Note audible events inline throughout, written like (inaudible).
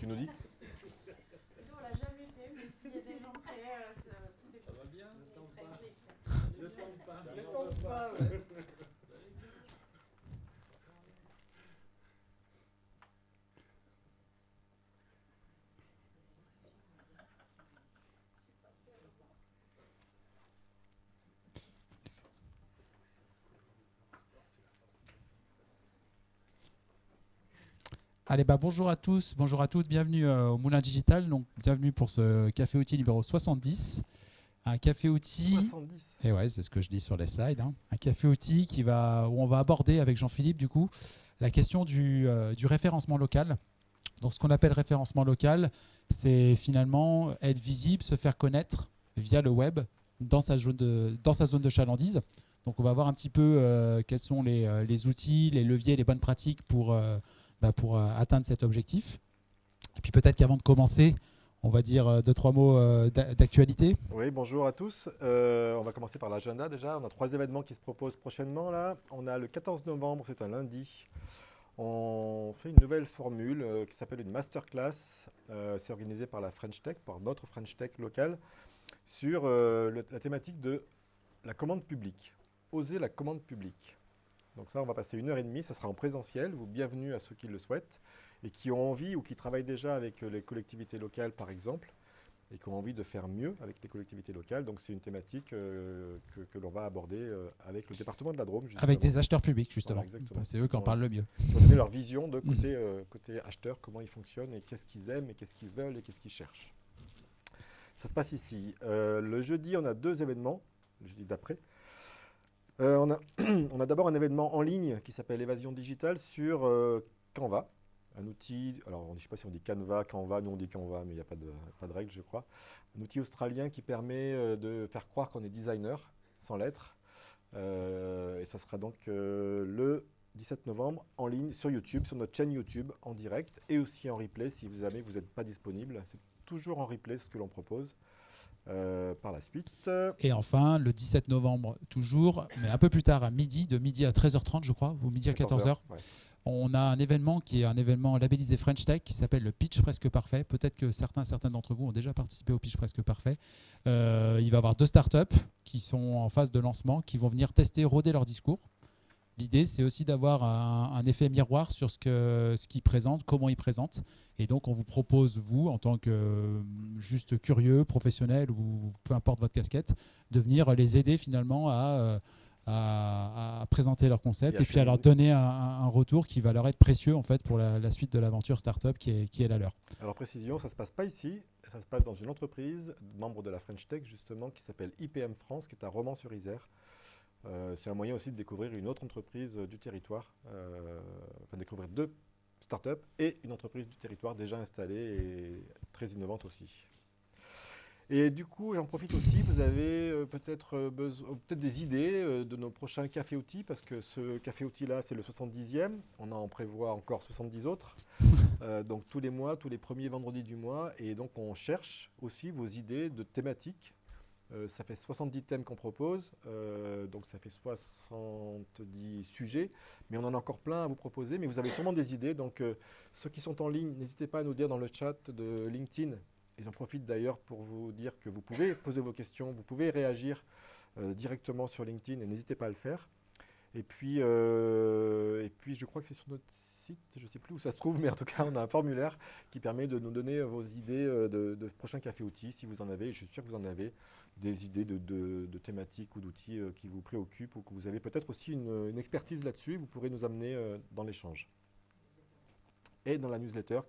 Tu nous dis On l'a jamais fait, mais s'il y a des gens prêts, euh, ça- tout est Ça va bien prêt. Ne tente pas. Ne tente pas, ouais. Allez, bah, bonjour à tous, bonjour à toutes, bienvenue euh, au Moulin Digital. Donc, bienvenue pour ce café outil numéro 70. Un café outil. 70. Et ouais, c'est ce que je dis sur les slides. hein. Un café outil qui va, où on va aborder avec Jean-Philippe, du coup, la question du, euh, du référencement local. Donc, ce qu'on appelle référencement local, c'est finalement être visible, se faire connaître via le web dans sa zone de, dans sa zone de chalandise. Donc, on va voir un petit peu euh, quels sont les, les outils, les leviers, les bonnes pratiques pour, bah, pour euh, atteindre cet objectif. Et puis, peut-être qu'avant de commencer, on va dire euh, deux, trois mots euh, d'a- d'actualité. Oui, bonjour à tous. On va commencer par l'agenda déjà. On a trois événements qui se proposent prochainement là. On a le 14 novembre, c'est un lundi. On fait une nouvelle formule qui s'appelle une masterclass. C'est organisé par la French Tech, par notre French Tech locale, sur la thématique de la commande publique. Oser la commande publique. Donc ça, on va passer une heure et demie. Ça sera en présentiel. Vous bienvenue à ceux qui le souhaitent et qui ont envie ou qui travaillent déjà avec euh, les collectivités locales, par exemple et qui ont envie de faire mieux avec les collectivités locales. Donc c'est une thématique euh, que, que l'on va aborder euh, avec le département de la Drôme. Avec des acheteurs publics, justement. Voilà, c'est eux qui en parlent le mieux. qui vont donner leur vision de côté, euh, côté acheteur, comment ils fonctionnent et qu'est-ce qu'ils aiment et qu'est-ce qu'ils veulent et qu'est-ce qu'ils cherchent. Ça se passe ici. Le jeudi, on a deux événements, le jeudi d'après. Euh, (clears throat) on a, d'abord un événement en ligne qui s'appelle Évasion digitale sur euh, Canva, un outil, alors je ne sais pas si on dit Canva, Canva, nous on dit Canva, mais il n'y a pas de, règle, je crois. Un outil australien qui permet euh, de faire croire qu'on est designer, sans lettres. Et ça sera donc le 17 novembre en ligne sur YouTube, sur notre chaîne YouTube en direct et aussi en replay si vous vous n'êtes pas disponible. C'est toujours en replay ce que l'on propose. Euh, par la suite, Et enfin, le 17 novembre, toujours, mais un peu plus tard, à midi, de midi à 13h30, je crois, ou midi à 14h, ouais. on a un événement qui est un événement labellisé French Tech qui s'appelle le Pitch Presque Parfait. Peut-être que certains, certains d'entre vous ont déjà participé au Pitch Presque Parfait. Euh, il va y avoir deux startups qui sont en phase de lancement, qui vont venir tester, roder leur discours. L'idée, c'est aussi d'avoir un, un effet miroir sur ce que ce qu'ils présentent, comment ils présentent. Et donc, on vous propose, vous, en tant que juste curieux, professionnel ou peu importe votre casquette, de venir les aider finalement à, euh, à, à présenter leur concept Et et, puis à leur donner un, un- un retour qui va leur être précieux en fait pour la, la suite de l'aventure startup qui est, qui est la leur. Alors précision, ça ne se passe pas ici, ça se passe dans une entreprise, membre de la French Tech justement, qui s'appelle IPM France, qui est à Romans-sur-Isère. Euh, c'est un moyen aussi de découvrir une autre entreprise euh, du territoire, euh, enfin découvrir deux startups et une entreprise du territoire déjà installée et très innovante aussi. Et du coup, j'en profite aussi, vous avez peut-être peut-être des idées de nos prochains cafés outils, parce que ce café outil là, c'est le 70e, on en prévoit encore 70 autres. (laughs) Euh, donc tous les mois, tous les premiers vendredis du mois, et donc on cherche aussi vos idées de thématiques. Euh, ça fait 70 thèmes qu'on propose, euh, donc ça fait 70 sujets, mais on en a encore plein à vous proposer, mais vous avez sûrement des idées, donc euh, ceux qui sont en ligne, n'hésitez pas à nous dire dans le chat de LinkedIn, et j'en profite d'ailleurs pour vous dire que vous pouvez poser vos questions, vous pouvez réagir directement sur LinkedIn, et n'hésitez pas à le faire. Et puis, et puis, je crois que c'est sur notre site, je ne sais plus où ça se trouve, mais en tout cas, on a un formulaire qui permet de nous donner vos idées de, de prochains cafés outils, si vous en avez, et je suis sûr que vous en avez, des idées de, thématiques ou d'outils euh, qui vous préoccupent, ou que vous avez peut-être aussi une, une expertise là-dessus, vous pourrez nous amener euh, dans l'échange. Et dans la newsletter,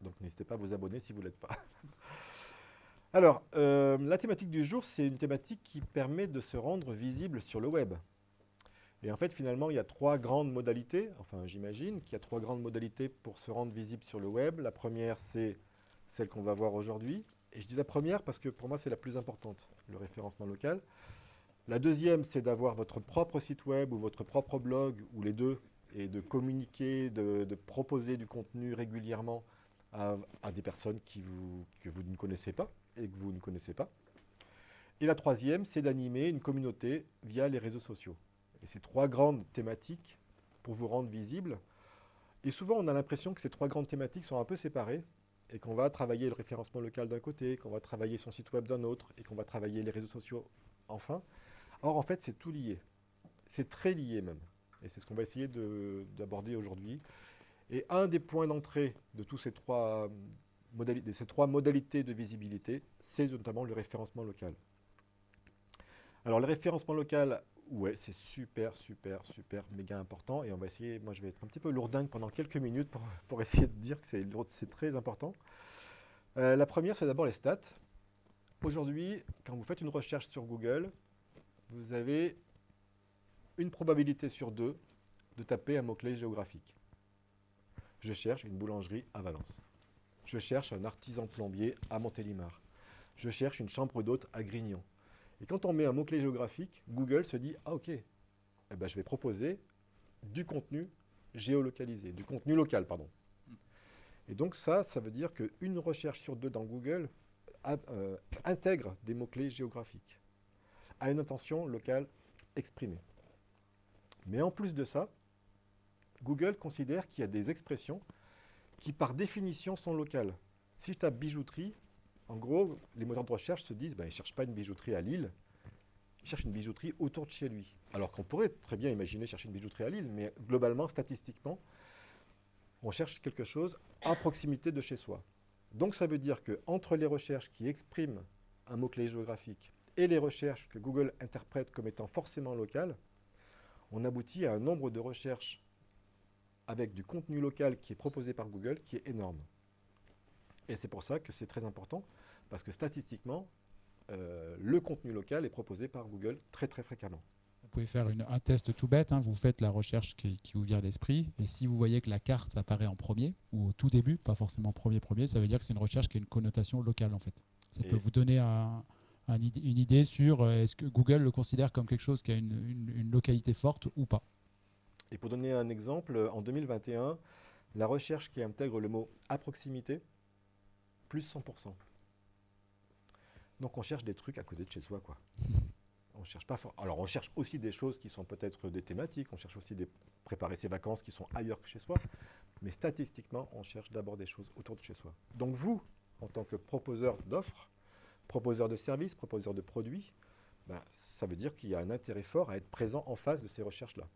donc n'hésitez pas à vous abonner si vous ne l'êtes pas. (laughs) Alors, euh, la thématique du jour, c'est une thématique qui permet de se rendre visible sur le web. Et en fait, finalement, il y a trois grandes modalités, enfin j'imagine qu'il y a trois grandes modalités pour se rendre visible sur le web. La première, c'est celle qu'on va voir aujourd'hui. Et je dis la première parce que pour moi, c'est la plus importante, le référencement local. La deuxième, c'est d'avoir votre propre site web ou votre propre blog, ou les deux, et de communiquer, de, proposer du contenu régulièrement à, des personnes que vous ne connaissez pas et que vous ne connaissez pas. Et la troisième, c'est d'animer une communauté via les réseaux sociaux. Et ces trois grandes thématiques pour vous rendre visible. Et souvent, on a l'impression que ces trois grandes thématiques sont un peu séparées. Et qu'on va travailler le référencement local d'un côté, qu'on va travailler son site web d'un autre, et qu'on va travailler les réseaux sociaux enfin. Or, en fait, c'est tout lié. C'est très lié même. Et c'est ce qu'on va essayer d'aborder aujourd'hui. Et un des points d'entrée de tous ces trois, modalités, ces trois modalités de visibilité, c'est notamment le référencement local. Alors, le référencement local, ouais, c'est super, super, super, méga important. Et on va essayer, moi je vais être un petit peu lourdingue pendant quelques minutes pour, (laughs) pour essayer de dire que c'est très important. Euh, la première, c'est d'abord les stats. Aujourd'hui, quand vous faites une recherche sur Google, vous avez une probabilité sur deux de taper un mot-clé géographique. Je cherche une boulangerie à Valence. Je cherche un artisan plombier à Montélimar. Je cherche une chambre d'hôte à Grignon. Et quand on met un mot-clé géographique, Google se dit « Ah ok, eh ben, je vais proposer du contenu géolocalisé, du contenu local, pardon. Et donc ça, ça veut dire qu'une recherche sur deux dans Google euh, intègre des mots-clés géographiques à une intention locale exprimée. Mais en plus de ça, Google considère qu'il y a des expressions qui par définition sont locales. Si je tape bijouterie, en gros, les moteurs de recherche se disent, ben, ils ne cherchent pas une bijouterie à Lille, ils cherchent une bijouterie autour de chez lui. Alors qu'on pourrait très bien imaginer chercher une bijouterie à Lille, mais globalement, statistiquement, on cherche quelque chose à proximité de chez soi. Donc ça veut dire qu'entre les recherches qui expriment un mot-clé géographique et les recherches que Google interprète comme étant forcément locales, on aboutit à un nombre de recherches avec du contenu local qui est proposé par Google qui est énorme. Et c'est pour ça que c'est très important, parce que statistiquement, euh, le contenu local est proposé par Google très très fréquemment. Vous pouvez faire un test tout bête, hein. vous faites la recherche qui, vous vient à l'esprit, et si vous voyez que la carte apparaît en premier, ou au tout début, pas forcément premier premier, ça veut dire que c'est une recherche qui a une connotation locale en fait. Ça peut vous donner une idée sur euh, est-ce que Google le considère comme quelque chose qui a une localité forte ou pas. Et pour donner un exemple, en 2021, la recherche qui intègre le mot « à proximité », plus 100%. Donc on cherche des trucs à côté de chez soi, quoi. (laughs) On cherche pas Alors on cherche aussi des choses qui sont peut-être des thématiques, on cherche aussi de préparer ses vacances qui sont ailleurs que chez soi, mais statistiquement, on cherche d'abord des choses autour de chez soi. Donc vous, en tant que proposeur d'offres, proposeur de services, proposeur de produits, ben, ça veut dire qu'il y a un intérêt fort à être présent en face de ces recherches-là.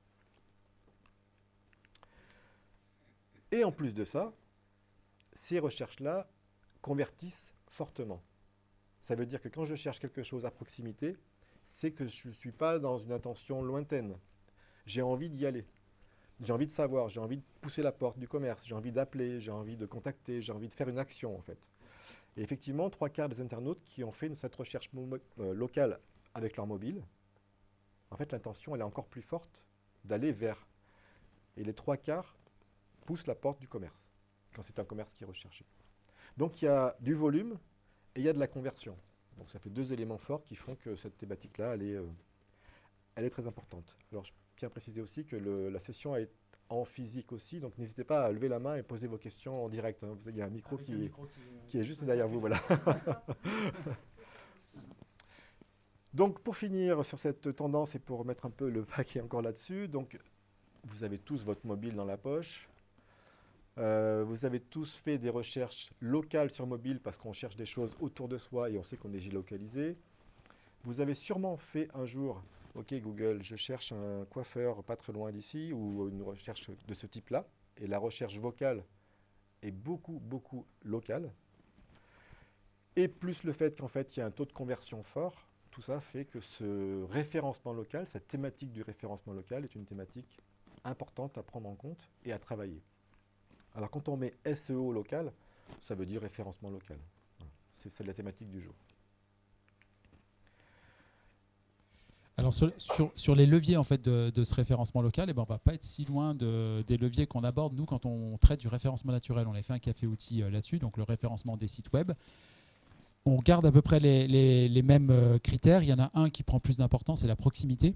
Et en plus de ça, ces recherches-là convertissent fortement. Ça veut dire que quand je cherche quelque chose à proximité, c'est que je ne suis pas dans une intention lointaine. J'ai envie d'y aller. J'ai envie de savoir, j'ai envie de pousser la porte du commerce, j'ai envie d'appeler, j'ai envie de contacter, j'ai envie de faire une action en fait. Et effectivement, trois quarts des internautes qui ont fait cette recherche euh, locale avec leur mobile, en fait l'intention elle est encore plus forte d'aller vers. Et les trois quarts pousse la porte du commerce, quand c'est un commerce qui est recherché. Donc il y a du volume et il y a de la conversion. Donc ça fait deux éléments forts qui font que cette thématique-là, elle, est, euh, elle est très importante. Alors je tiens à préciser aussi que la session est en physique aussi, donc n'hésitez pas à lever la main et poser vos questions en direct. Hein. Il y a un micro, qui, qui, est juste derrière vous. Voilà. (laughs) donc pour finir sur cette tendance et pour mettre un peu le paquet encore là-dessus, donc vous avez tous votre mobile dans la poche, euh, vous avez tous fait des recherches locales sur mobile parce qu'on cherche des choses autour de soi et on sait qu'on est géolocalisé. Vous avez sûrement fait un jour, ok Google, je cherche un coiffeur pas très loin d'ici ou une recherche de ce type-là. Et la recherche vocale est beaucoup, beaucoup locale. Et plus le fait qu'en fait il y a un taux de conversion fort, tout ça fait que ce référencement local, cette thématique du référencement local est une thématique importante à prendre en compte et à travailler. Alors quand on met SEO local, ça veut dire référencement local. C'est la thématique du jour. Alors sur, les leviers en fait de, ce référencement local, eh ben, on ne va pas être si loin des leviers qu'on aborde nous quand on traite du référencement naturel. On a fait un café outil euh, là-dessus, donc le référencement des sites web. On garde à peu près les, mêmes euh, critères. Il y en a un qui prend plus d'importance, c'est la proximité.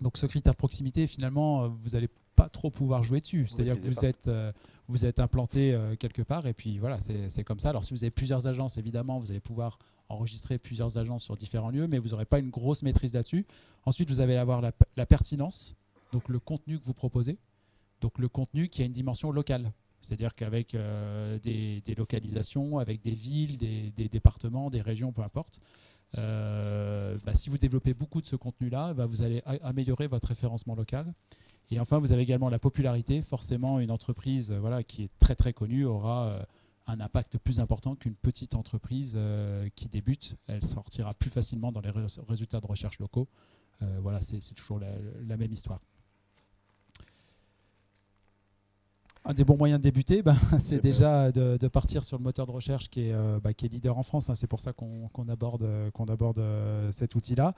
Donc ce critère proximité, finalement, euh, vous n'allez pas trop pouvoir jouer dessus. C'est-à-dire que vous êtes, euh, vous êtes implanté euh, quelque part et puis voilà, c'est comme ça. Alors si vous avez plusieurs agences, évidemment, vous allez pouvoir enregistrer plusieurs agences sur différents lieux, mais vous n'aurez pas une grosse maîtrise là-dessus. Ensuite, vous allez avoir la, pertinence, donc le contenu que vous proposez, donc le contenu qui a une dimension locale. C'est-à-dire qu'avec euh, des, des localisations, avec des villes, des, des départements, des régions, peu importe, bah, si vous développez beaucoup de ce contenu-là, bah, vous allez améliorer votre référencement local. Et enfin, vous avez également la popularité. Forcément, une entreprise euh, voilà, qui est très très connue aura euh, un impact plus important qu'une petite entreprise euh, qui débute. Elle sortira plus facilement dans les rés- résultats de recherche locaux. Euh, voilà, c'est toujours la, la même histoire. Un des bons moyens de débuter, ben, (laughs) c'est déjà de, de partir sur le moteur de recherche qui est, bah, qui est leader en France. hein. C'est pour ça qu'on aborde, qu'on aborde cet outil-là.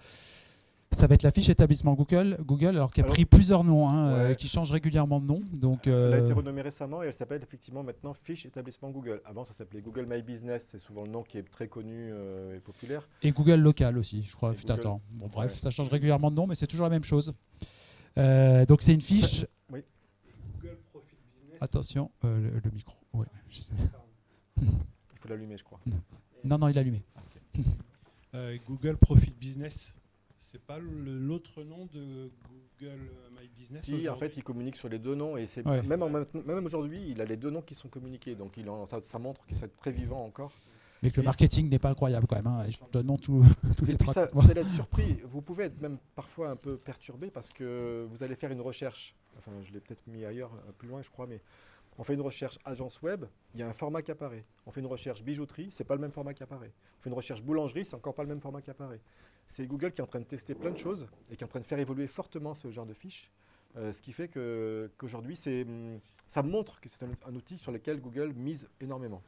Ça va être la fiche établissement Google, Google alors qui a Alors- pris plusieurs noms, hein, euh, Ouais. qui change régulièrement de nom. Donc, Elle a été euh, renommée récemment et elle s'appelle effectivement maintenant Fiche Établissement Google. Avant, ça s'appelait Google My Business, c'est souvent le nom qui est très connu euh, et populaire. et Google local aussi, je crois, fut un Google- temps. Bon, bref, Ouais. ça change régulièrement de nom, mais c'est toujours la même chose. Euh, donc c'est une fiche. (laughs) Google Profit Business. Attention, euh, le, le micro. Ouais. Il faut l'allumer, je crois. (laughs) Non, non, il est allumé. (laughs) Euh, Google Profit Business, c'est pas l'autre nom de Google My Business Si, en fait, il communique sur les deux noms et c'est Ouais. même, en même, même aujourd'hui, il a les deux noms qui sont communiqués. Donc, il en- ça, ça montre que c'est très vivant encore. Mais que le Et- marketing n'est pas incroyable quand même. Hein. Change de nom tous, les trois ça, vous allez être surpris. Vous pouvez être même parfois un peu perturbé parce que vous allez faire une recherche. Enfin, je l'ai peut-être mis ailleurs, euh, plus loin, je crois, mais on fait une recherche agence web, il y a un format qui apparaît. On fait une recherche bijouterie, c'est pas le même format qui apparaît. On fait une recherche boulangerie, c'est encore pas le même format qui apparaît. C'est Google qui est en train de tester plein de choses et qui est en train de faire évoluer fortement ce genre de fiches. euh, ce qui fait que- qu'aujourd'hui, hum, ça montre que c'est un, un outil sur lequel Google mise énormément.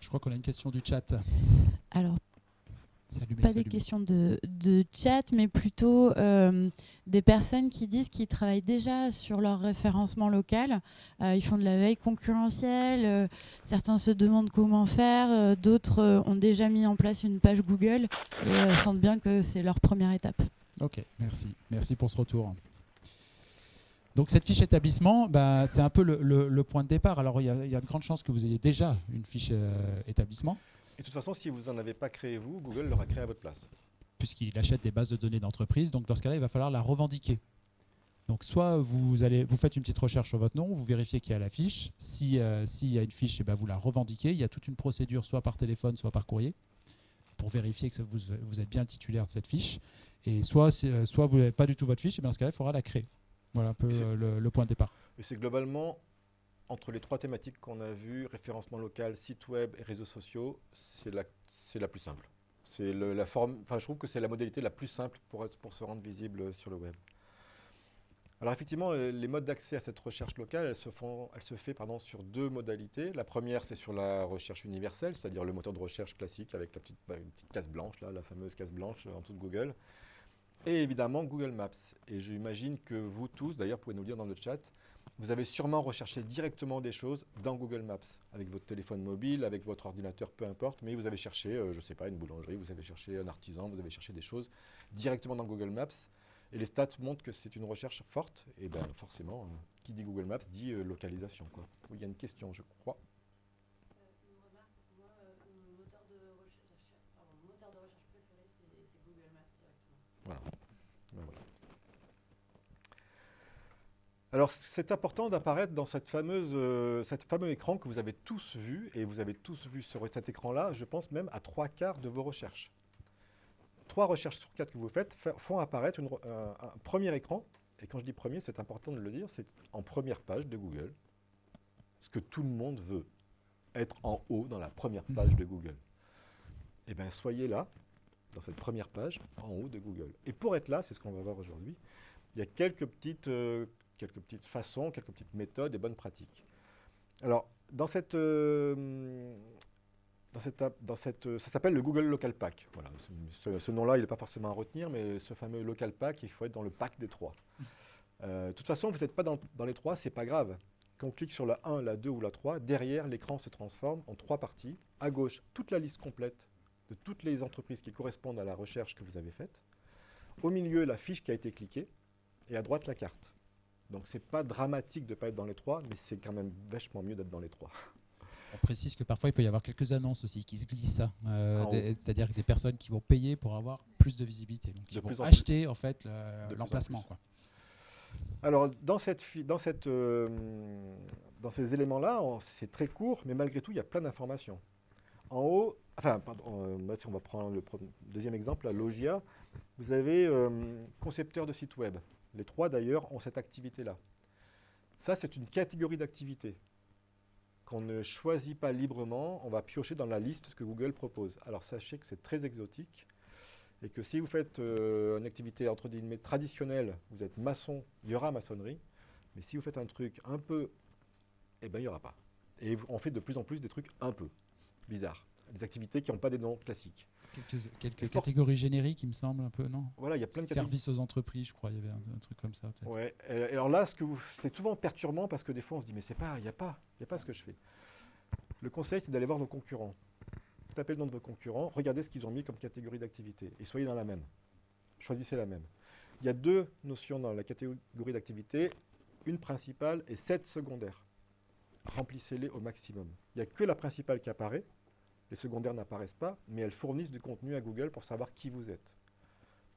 Je crois qu'on a une question du chat. Alors, pas des questions de, de chat, mais plutôt euh, des personnes qui disent qu'ils travaillent déjà sur leur référencement local. Euh, ils font de la veille concurrentielle. euh, certains se demandent comment faire. D'autres ont déjà mis en place une page Google et sentent bien que c'est leur première étape. Ok, merci. Merci pour ce retour. Donc cette fiche établissement, bah, c'est un peu le, le- le point de départ. Alors il y, a il y a de grandes chances que vous ayez déjà une fiche euh, établissement, de toute façon, si vous n'en avez pas créé vous, Google l'aura créé à votre place. puisqu'il achète des bases de données d'entreprise. Donc dans ce cas-là, il va falloir la revendiquer. Donc soit vous, allez, vous faites une petite recherche sur votre nom, vous vérifiez qu'il y a la fiche. Si, euh, S'il y a une fiche, eh ben, vous la revendiquez. Il y a toute une procédure, soit par téléphone, soit par courrier, pour vérifier que vous, vous êtes bien titulaire de cette fiche. Et soit, euh, soit vous n'avez pas du tout votre fiche, et bien dans ce cas-là, il faudra la créer. Voilà un peu euh, le, le point de départ. Et c'est globalement, entre les trois thématiques qu'on a vues, référencement local, site web et réseaux sociaux, c'est la, la plus simple. C'est la forme, enfin, je trouve que c'est la modalité la plus simple pour, pour se rendre visible sur le web. Alors effectivement, les modes d'accès à cette recherche locale, elle se, fait pardon, sur deux modalités. La première, c'est sur la recherche universelle, c'est-à-dire le moteur de recherche classique avec la petite, bah, petite case blanche, là, la fameuse case blanche en dessous de Google. Et évidemment Google Maps. Et j'imagine que vous tous, d'ailleurs, pouvez nous le dire dans le chat, vous avez sûrement recherché directement des choses dans Google Maps, avec votre téléphone mobile, avec votre ordinateur, peu importe, mais vous avez cherché, euh, je ne sais pas, une boulangerie, vous avez cherché un artisan, vous avez cherché des choses directement dans Google Maps. Et les stats montrent que c'est une recherche forte, et bien forcément, euh, qui dit Google Maps dit euh, localisation. Il y a une question, je crois. Une remarque, moi, mon moteur de recherche, préféré, c'est Google Maps directement. Ben voilà. Alors, c'est important d'apparaître dans cette fameuse, euh, cet fameux écran que vous avez tous vu, et vous avez tous vu sur cet écran-là, je pense même à trois quarts de vos recherches. Trois recherches sur quatre que vous faites fa- font apparaître un premier écran, et quand je dis premier, c'est important de le dire, c'est en première page de Google, ce que tout le monde veut, être en haut dans la première page de Google. Eh bien, soyez là, dans cette première page, en haut de Google. Et pour être là, c'est ce qu'on va voir aujourd'hui, il y a quelques petites, euh, quelques petites façons, quelques petites méthodes et bonnes pratiques. Alors, dans cette, euh, dans cette, euh, ça s'appelle le Google Local Pack. Voilà, ce, nom-là, il n'est pas forcément à retenir, mais ce fameux Local Pack, il faut être dans le pack des trois. Euh, de toute façon, vous n'êtes pas dans, dans les trois, c'est pas grave. Quand on clique sur la 1, la 2 ou la 3, derrière, l'écran se transforme en trois parties. À gauche, toute la liste complète de toutes les entreprises qui correspondent à la recherche que vous avez faite. Au milieu, la fiche qui a été cliquée. Et à droite, la carte. Donc, c'est pas dramatique de ne pas être dans les trois, mais c'est quand même vachement mieux d'être dans les trois. On précise que parfois il peut y avoir quelques annonces aussi qui se glissent, hein. Euh, des- c'est-à-dire des personnes qui vont payer pour avoir plus de visibilité, donc qui vont en acheter en fait l'emplacement. Alors, dans, cette, dans, cette, euh, dans ces éléments-là, c'est très court, mais malgré tout, il y a plein d'informations. En haut, enfin, pardon, euh, si on va prendre le deuxième exemple, la Logia, vous avez concepteur de site web. Les trois, d'ailleurs, ont cette activité-là. Ça, c'est une catégorie d'activité qu'on ne choisit pas librement. On va piocher dans la liste que Google propose. Alors, sachez que c'est très exotique et que si vous faites euh, une activité entre guillemets traditionnelle, vous êtes maçon, il y aura maçonnerie. Mais si vous faites un truc un peu, eh bien, il n'y aura pas. Et on fait de plus en plus des trucs un peu bizarres. Des activités qui n'ont pas des noms classiques. Quelques, catégories génériques, il me semble, un peu, non? Voilà, il y a plein de Services aux entreprises, je crois, il y avait un, truc comme ça. Ouais. Et alors là, ce c'est souvent perturbant parce que des fois, on se dit, mais c'est pas, il n'y a pas, il a pas ce que je fais. Le conseil, c'est d'aller voir vos concurrents tapez le nom de vos concurrents, regardez ce qu'ils ont mis comme catégorie d'activité et soyez dans la même. Choisissez la même. Il y a deux notions dans la catégorie d'activité, une principale et sept secondaires. Remplissez-les au maximum. Il n'y a que la principale qui apparaît, les secondaires n'apparaissent pas, mais elles fournissent du contenu à Google pour savoir qui vous êtes.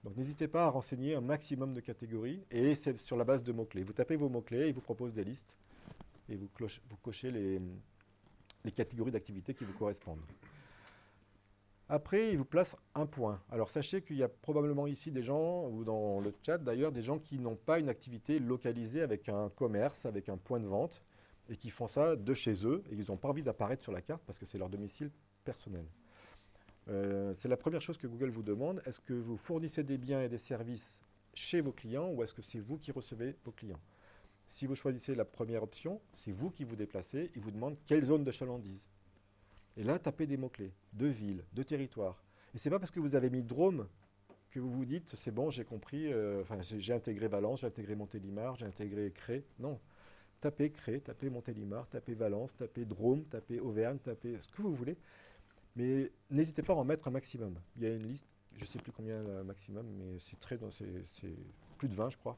Donc n'hésitez pas à renseigner un maximum de catégories, et c'est sur la base de mots-clés. Vous tapez vos mots-clés, il vous propose des listes, et vous, cochez les, catégories d'activité qui vous correspondent. Après, il vous place un point. Alors sachez qu'il y a probablement ici des gens, ou dans le chat d'ailleurs, des gens qui n'ont pas une activité localisée avec un commerce, avec un point de vente, et qui font ça de chez eux, et ils n'ont pas envie d'apparaître sur la carte parce que c'est leur domicile personnel. Euh, c'est la première chose que Google vous demande. Est-ce que vous fournissez des biens et des services chez vos clients ou est-ce que c'est vous qui recevez vos clients? Si vous choisissez la première option, c'est vous qui vous déplacez, il vous demande quelle zone de chalandise. Et là, tapez des mots-clés, de ville, de territoire. Et ce n'est pas parce que vous avez mis Drôme que vous vous dites, c'est bon, j'ai compris, euh, j'ai intégré Valence, j'ai intégré Montélimar, j'ai intégré Cré. Non. Tapez Cré, tapez Montélimar, tapez Valence, tapez Drôme, tapez Auvergne, tapez ce que vous voulez. Mais n'hésitez pas à en mettre un maximum. Il y a une liste, je ne sais plus combien le maximum, mais c'est très, c'est plus de 20, je crois.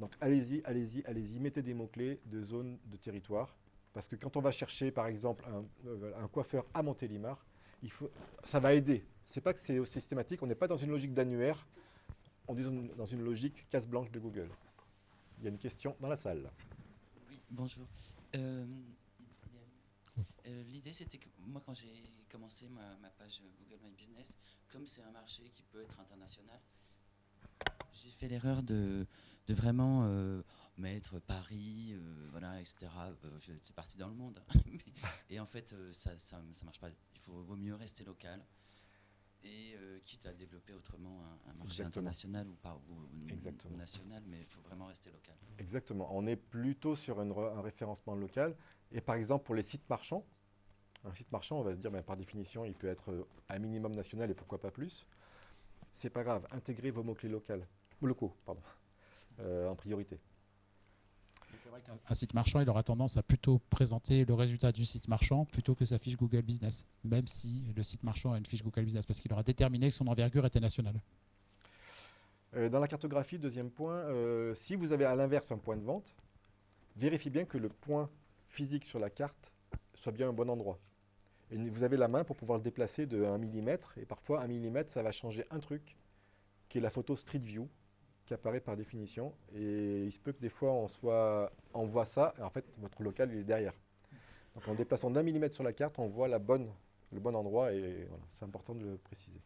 Donc allez-y, allez-y, allez-y, mettez des mots-clés de zone, de territoire. Parce que quand on va chercher, par exemple, un, euh, coiffeur à Montélimar, il faut, ça va aider. Ce n'est pas que c'est systématique, on n'est pas dans une logique d'annuaire, on est dans une logique casse blanche de Google. Il y a une question dans la salle. Oui, bonjour. Euh, euh, l'idée, c'était que moi, quand j'ai commencé ma, page Google My Business, comme c'est un marché qui peut être international, j'ai fait l'erreur de, de, vraiment mettre Paris, euh, voilà, etc. Euh, suis parti dans le monde. (laughs) et en fait, euh, ça, ça, marche pas. Il faut, vaut mieux rester local. Et quitte à développer autrement un, marché international ou pas ou, national, mais il faut vraiment rester local. Exactement. On est plutôt sur un référencement local. Et par exemple, pour les sites marchands, un site marchand, on va se dire, ben, par définition, il peut être un minimum national et pourquoi pas plus. C'est pas grave, intégrez vos mots-clés locaux, locaux pardon, (laughs) en priorité. C'est vrai qu'un site marchand, il aura tendance à plutôt présenter le résultat du site marchand plutôt que sa fiche Google Business, même si le site marchand a une fiche Google Business, parce qu'il aura déterminé que son envergure était nationale. Euh, dans la cartographie, deuxième point, euh, si vous avez à l'inverse un point de vente, vérifiez bien que le point physique sur la carte soit bien un bon endroit. Et vous avez la main pour pouvoir le déplacer de 1 mm, et parfois 1 mm, ça va changer un truc, qui est la photo Street View, qui apparaît par définition. Et il se peut que des fois, on, soit, on voit ça, et en fait, votre local, il est derrière. Donc en déplaçant d'un millimètre sur la carte, on voit le bon endroit, et c'est important de le préciser.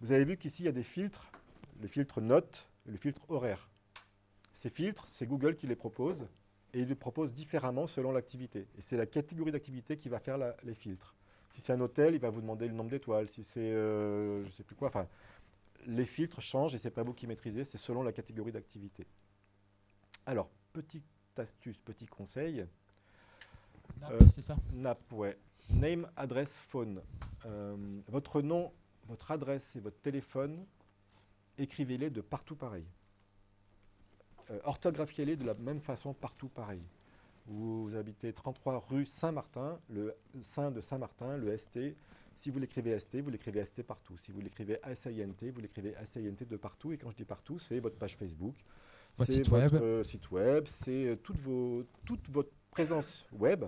Vous avez vu qu'ici, il y a des filtres, le filtre notes et le filtre horaire. Ces filtres, c'est Google qui les propose, et il les propose différemment selon l'activité. Et c'est la catégorie d'activité qui va faire les filtres. Si c'est un hôtel, il va vous demander le nombre d'étoiles. Si c'est, euh, je ne sais plus quoi, enfin, les filtres changent et ce n'est pas vous qui maîtrisez, c'est selon la catégorie d'activité. Alors, petite astuce, petit conseil. NAP, euh, c'est ça? NAP, ouais. Name, adresse, phone. Euh, votre nom, votre adresse et votre téléphone, écrivez-les de partout pareil. Euh, orthographiez-les de la même façon partout pareil. Vous, vous habitez 33 rue Saint-Martin, le Saint de Saint-Martin, le ST, si vous l'écrivez ST, vous l'écrivez ST partout. Si vous l'écrivez SINT, vous l'écrivez SINT de partout. Et quand je dis partout, c'est votre page Facebook, c'est site votre web. site web, c'est euh, toute, toute votre présence web,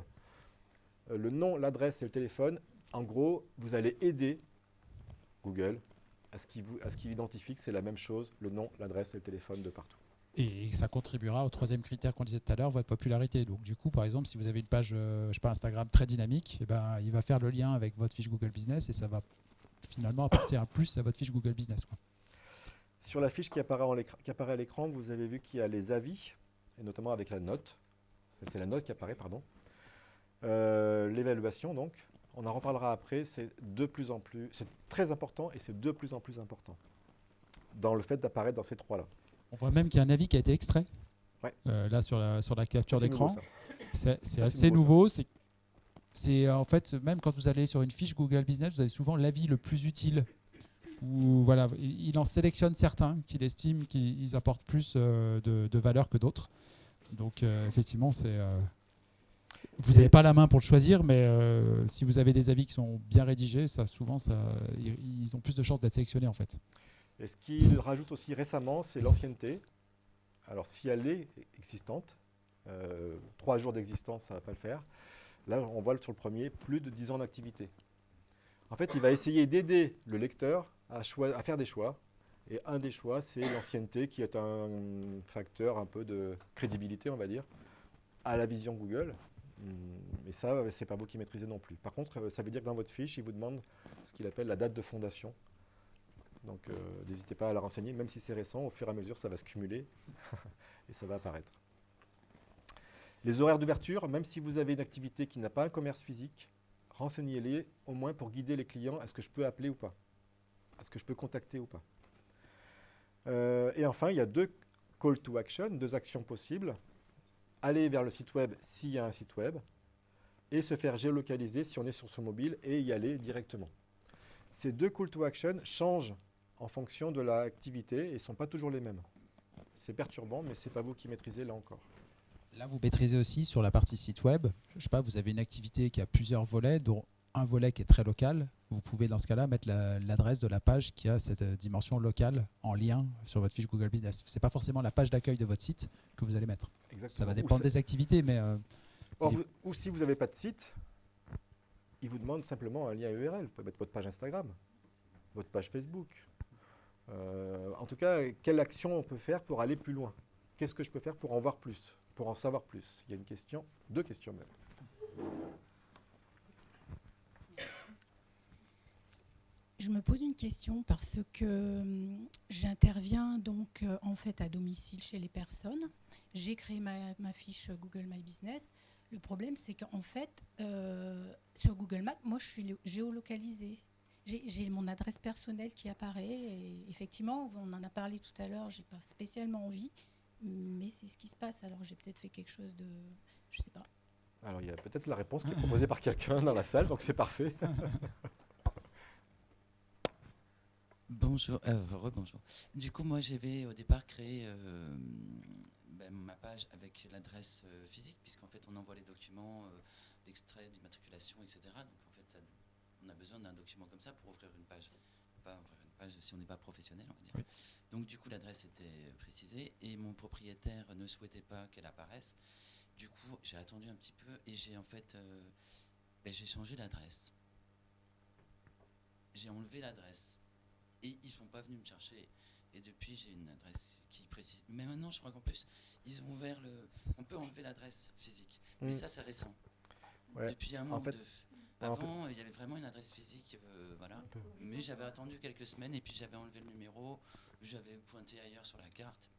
euh, le nom, l'adresse et le téléphone. En gros, vous allez aider Google à ce qu'il identifie que c'est la même chose, le nom, l'adresse et le téléphone de partout. Et ça contribuera au troisième critère qu'on disait tout à l'heure, votre popularité. Donc du coup, par exemple, si vous avez une page euh, je sais pas, Instagram très dynamique, eh ben, il va faire le lien avec votre fiche Google Business et ça va finalement apporter un plus à votre fiche Google Business. Sur la fiche qui apparaît, à l'écran, vous avez vu qu'il y a les avis, et notamment avec la note. C'est la note qui apparaît, pardon. Euh, L'évaluation, donc. On en reparlera après. C'est de plus en plus, c'est très important et c'est de plus en plus important dans le fait d'apparaître dans ces trois-là. On voit même qu'il y a un avis qui a été extrait. Ouais. Euh, là sur la, sur la capture d'écran. C'est assez nouveau. C'est c'est, euh, en fait même quand vous allez sur une fiche Google Business, vous avez souvent l'avis le plus utile. Voilà, il en sélectionne certains qu'il estime qu'ils apportent plus euh, de, de valeur que d'autres. Donc euh, effectivement, c'est euh, vous n'avez pas la main pour le choisir, mais si vous avez des avis qui sont bien rédigés, ça souvent ça, ils ont plus de chances d'être sélectionnés en fait. Et ce qu'il rajoute aussi récemment, c'est l'ancienneté. Alors, si elle est existante, euh, trois jours d'existence, ça ne va pas le faire. Là, on voit sur le premier, plus de 10 ans d'activité. En fait, il va essayer d'aider le lecteur à, à faire des choix. Et un des choix, c'est l'ancienneté, qui est un facteur un peu de crédibilité, on va dire, à la vision Google. Hum, Mais ça, c'est pas vous qui maîtrisez non plus. Par contre, ça veut dire que dans votre fiche, il vous demande ce qu'il appelle la date de fondation. Donc euh, n'hésitez pas à la renseigner, même si c'est récent, au fur et à mesure ça va se cumuler (laughs) et ça va apparaître. Les horaires d'ouverture, même si vous avez une activité qui n'a pas un commerce physique, renseignez-les au moins pour guider les clients. Est-ce que je peux appeler ou pas Est-ce que je peux contacter ou pas Euh, Et enfin, il y a deux call to action, deux actions possibles. Aller vers le site web s'il y a un site web et se faire géolocaliser si on est sur son mobile et y aller directement. Ces deux call to action changent en fonction de l'activité et ne sont pas toujours les mêmes. C'est perturbant, mais ce n'est pas vous qui maîtrisez là encore. Là, vous maîtrisez aussi sur la partie site web. Je sais pas, vous avez une activité qui a plusieurs volets, dont un volet qui est très local. Vous pouvez dans ce cas-là mettre la- l'adresse de la page qui a cette euh, dimension locale en lien sur votre fiche Google Business. C'est pas forcément la page d'accueil de votre site que vous allez mettre. Exactement. Ça va dépendre des activités, mais euh, Or, vous- ou si vous n'avez pas de site, il vous demande simplement un lien URL. Vous pouvez mettre votre page Instagram, votre page Facebook. Euh, en tout cas, quelle action on peut faire pour aller plus loin? Qu'est-ce que je peux faire pour en voir plus Pour en savoir plus? Il y a une question, deux questions même. Je me pose une question parce que hum, j'interviens donc euh, en fait à domicile chez les personnes. J'ai créé ma, fiche Google My Business. Le problème, c'est qu'en fait, euh, sur Google Maps, moi, je suis lo- géolocalisée. J'ai mon adresse personnelle qui apparaît. Et effectivement, on en a parlé tout à l'heure. J'ai pas spécialement envie, mais c'est ce qui se passe. Alors, j'ai peut-être fait quelque chose de, je sais pas. Alors, il y a peut-être la réponse qui est proposée par quelqu'un dans la salle, donc c'est parfait. (laughs) Bonjour, euh, rebonjour. Du coup, moi, j'avais au départ créé euh, ben, ma page avec l'adresse euh, physique, puisqu'en fait, on envoie les documents, euh, l'extrait d'immatriculation, etc. Donc, en on a besoin d'un document comme ça pour ouvrir une page. Pas ouvrir une page si on n'est pas professionnel, on va dire. Donc, du coup, l'adresse était précisée et mon propriétaire ne souhaitait pas qu'elle apparaisse. Du coup, j'ai attendu un petit peu et j'ai en fait, euh, ben, j'ai changé l'adresse. J'ai enlevé l'adresse et ils sont pas venus me chercher. Et depuis, j'ai une adresse qui précise. Mais maintenant, je crois qu'en plus, ils ont ouvert le. On peut enlever l'adresse physique. Mais Mm. ça, c'est récent. Ouais. Depuis un En manque fait- de. Avant, il y avait vraiment une adresse physique, euh, voilà. Mais j'avais attendu quelques semaines et puis j'avais enlevé le numéro, j'avais pointé ailleurs sur la carte.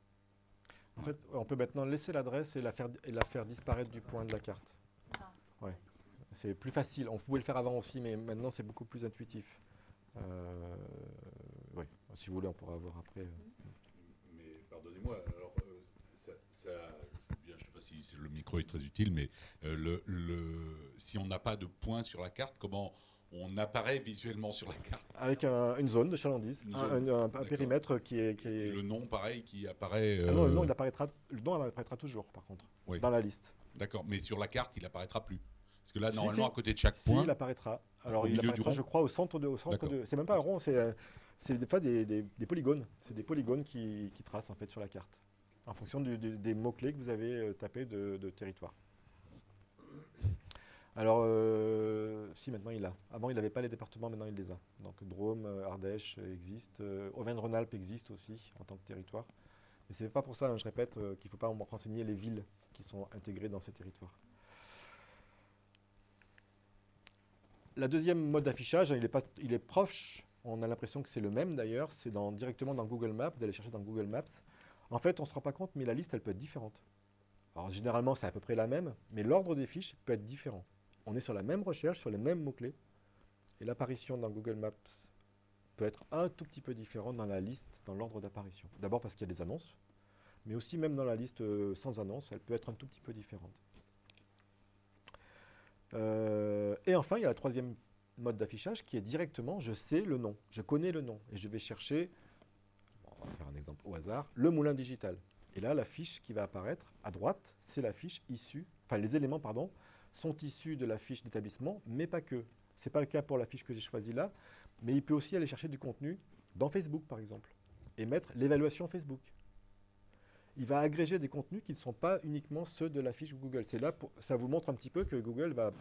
En fait, on peut maintenant laisser l'adresse et la faire, et la faire disparaître du point de la carte. Ouais. C'est plus facile. On pouvait le faire avant aussi, mais maintenant c'est beaucoup plus intuitif. Euh, oui. Si vous voulez, on pourra voir après. euh. Mais pardonnez-moi, alors euh, ça, ça- bien, je ne sais pas si le micro est très utile, mais euh, le, le- si on n'a pas de point sur la carte, comment on apparaît visuellement sur la carte? Avec un- une zone de chalandise, un, périmètre qui est. Qui Et est- le nom, pareil, qui apparaît. Ah non, le euh, nom, il apparaîtra, le nom apparaîtra toujours, par contre, Oui. dans la liste. D'accord, mais sur la carte, il apparaîtra plus. Parce que là, Si, normalement, si. à côté de chaque Si, point, il apparaîtra. Alors, Au il milieu du apparaîtra, rond je crois, au centre de. Au centre de c'est même pas un rond, c'est euh, c'est des fois des, des- des polygones. C'est des polygones qui, qui tracent en fait sur la carte, en fonction du- des mots-clés que vous avez euh, tapés de, territoire. Alors, euh, si maintenant il a. Avant, il n'avait pas les départements, maintenant il les a. Donc, Drôme, euh, Ardèche existe. Auvergne-Rhône-Alpes existe aussi en tant que territoire. Mais ce n'est pas pour ça, hein, je répète, qu'il ne faut pas renseigner les villes qui sont intégrées dans ces territoires. La deuxième mode d'affichage, il, est pas- il est proche, on a l'impression que c'est le même d'ailleurs, c'est directement dans Google Maps, vous allez chercher dans Google Maps. En fait, on ne se rend pas compte, mais la liste, elle peut être différente. Alors généralement, c'est à peu près la même, mais l'ordre des fiches peut être différent. On est sur la même recherche, sur les mêmes mots-clés, et l'apparition dans Google Maps peut être un tout petit peu différente dans la liste, dans l'ordre d'apparition. D'abord parce qu'il y a des annonces, mais aussi même dans la liste euh, sans annonce, elle peut être un tout petit peu différente. Euh, et enfin, il y a la troisième mode d'affichage qui est directement, je sais le nom, je connais le nom, et je vais chercher, on va faire un exemple au hasard, le moulin digital. Et là, la fiche qui va apparaître à droite, c'est la fiche issue, enfin les éléments, pardon, sont issus de la fiche d'établissement, mais pas que. Ce n'est pas le cas pour la fiche que j'ai choisie là, mais il peut aussi aller chercher du contenu dans Facebook, par exemple, et mettre l'évaluation Facebook. Il va agréger des contenus qui ne sont pas uniquement ceux de la fiche Google. C'est là, pour, ça vous montre un petit peu que Google va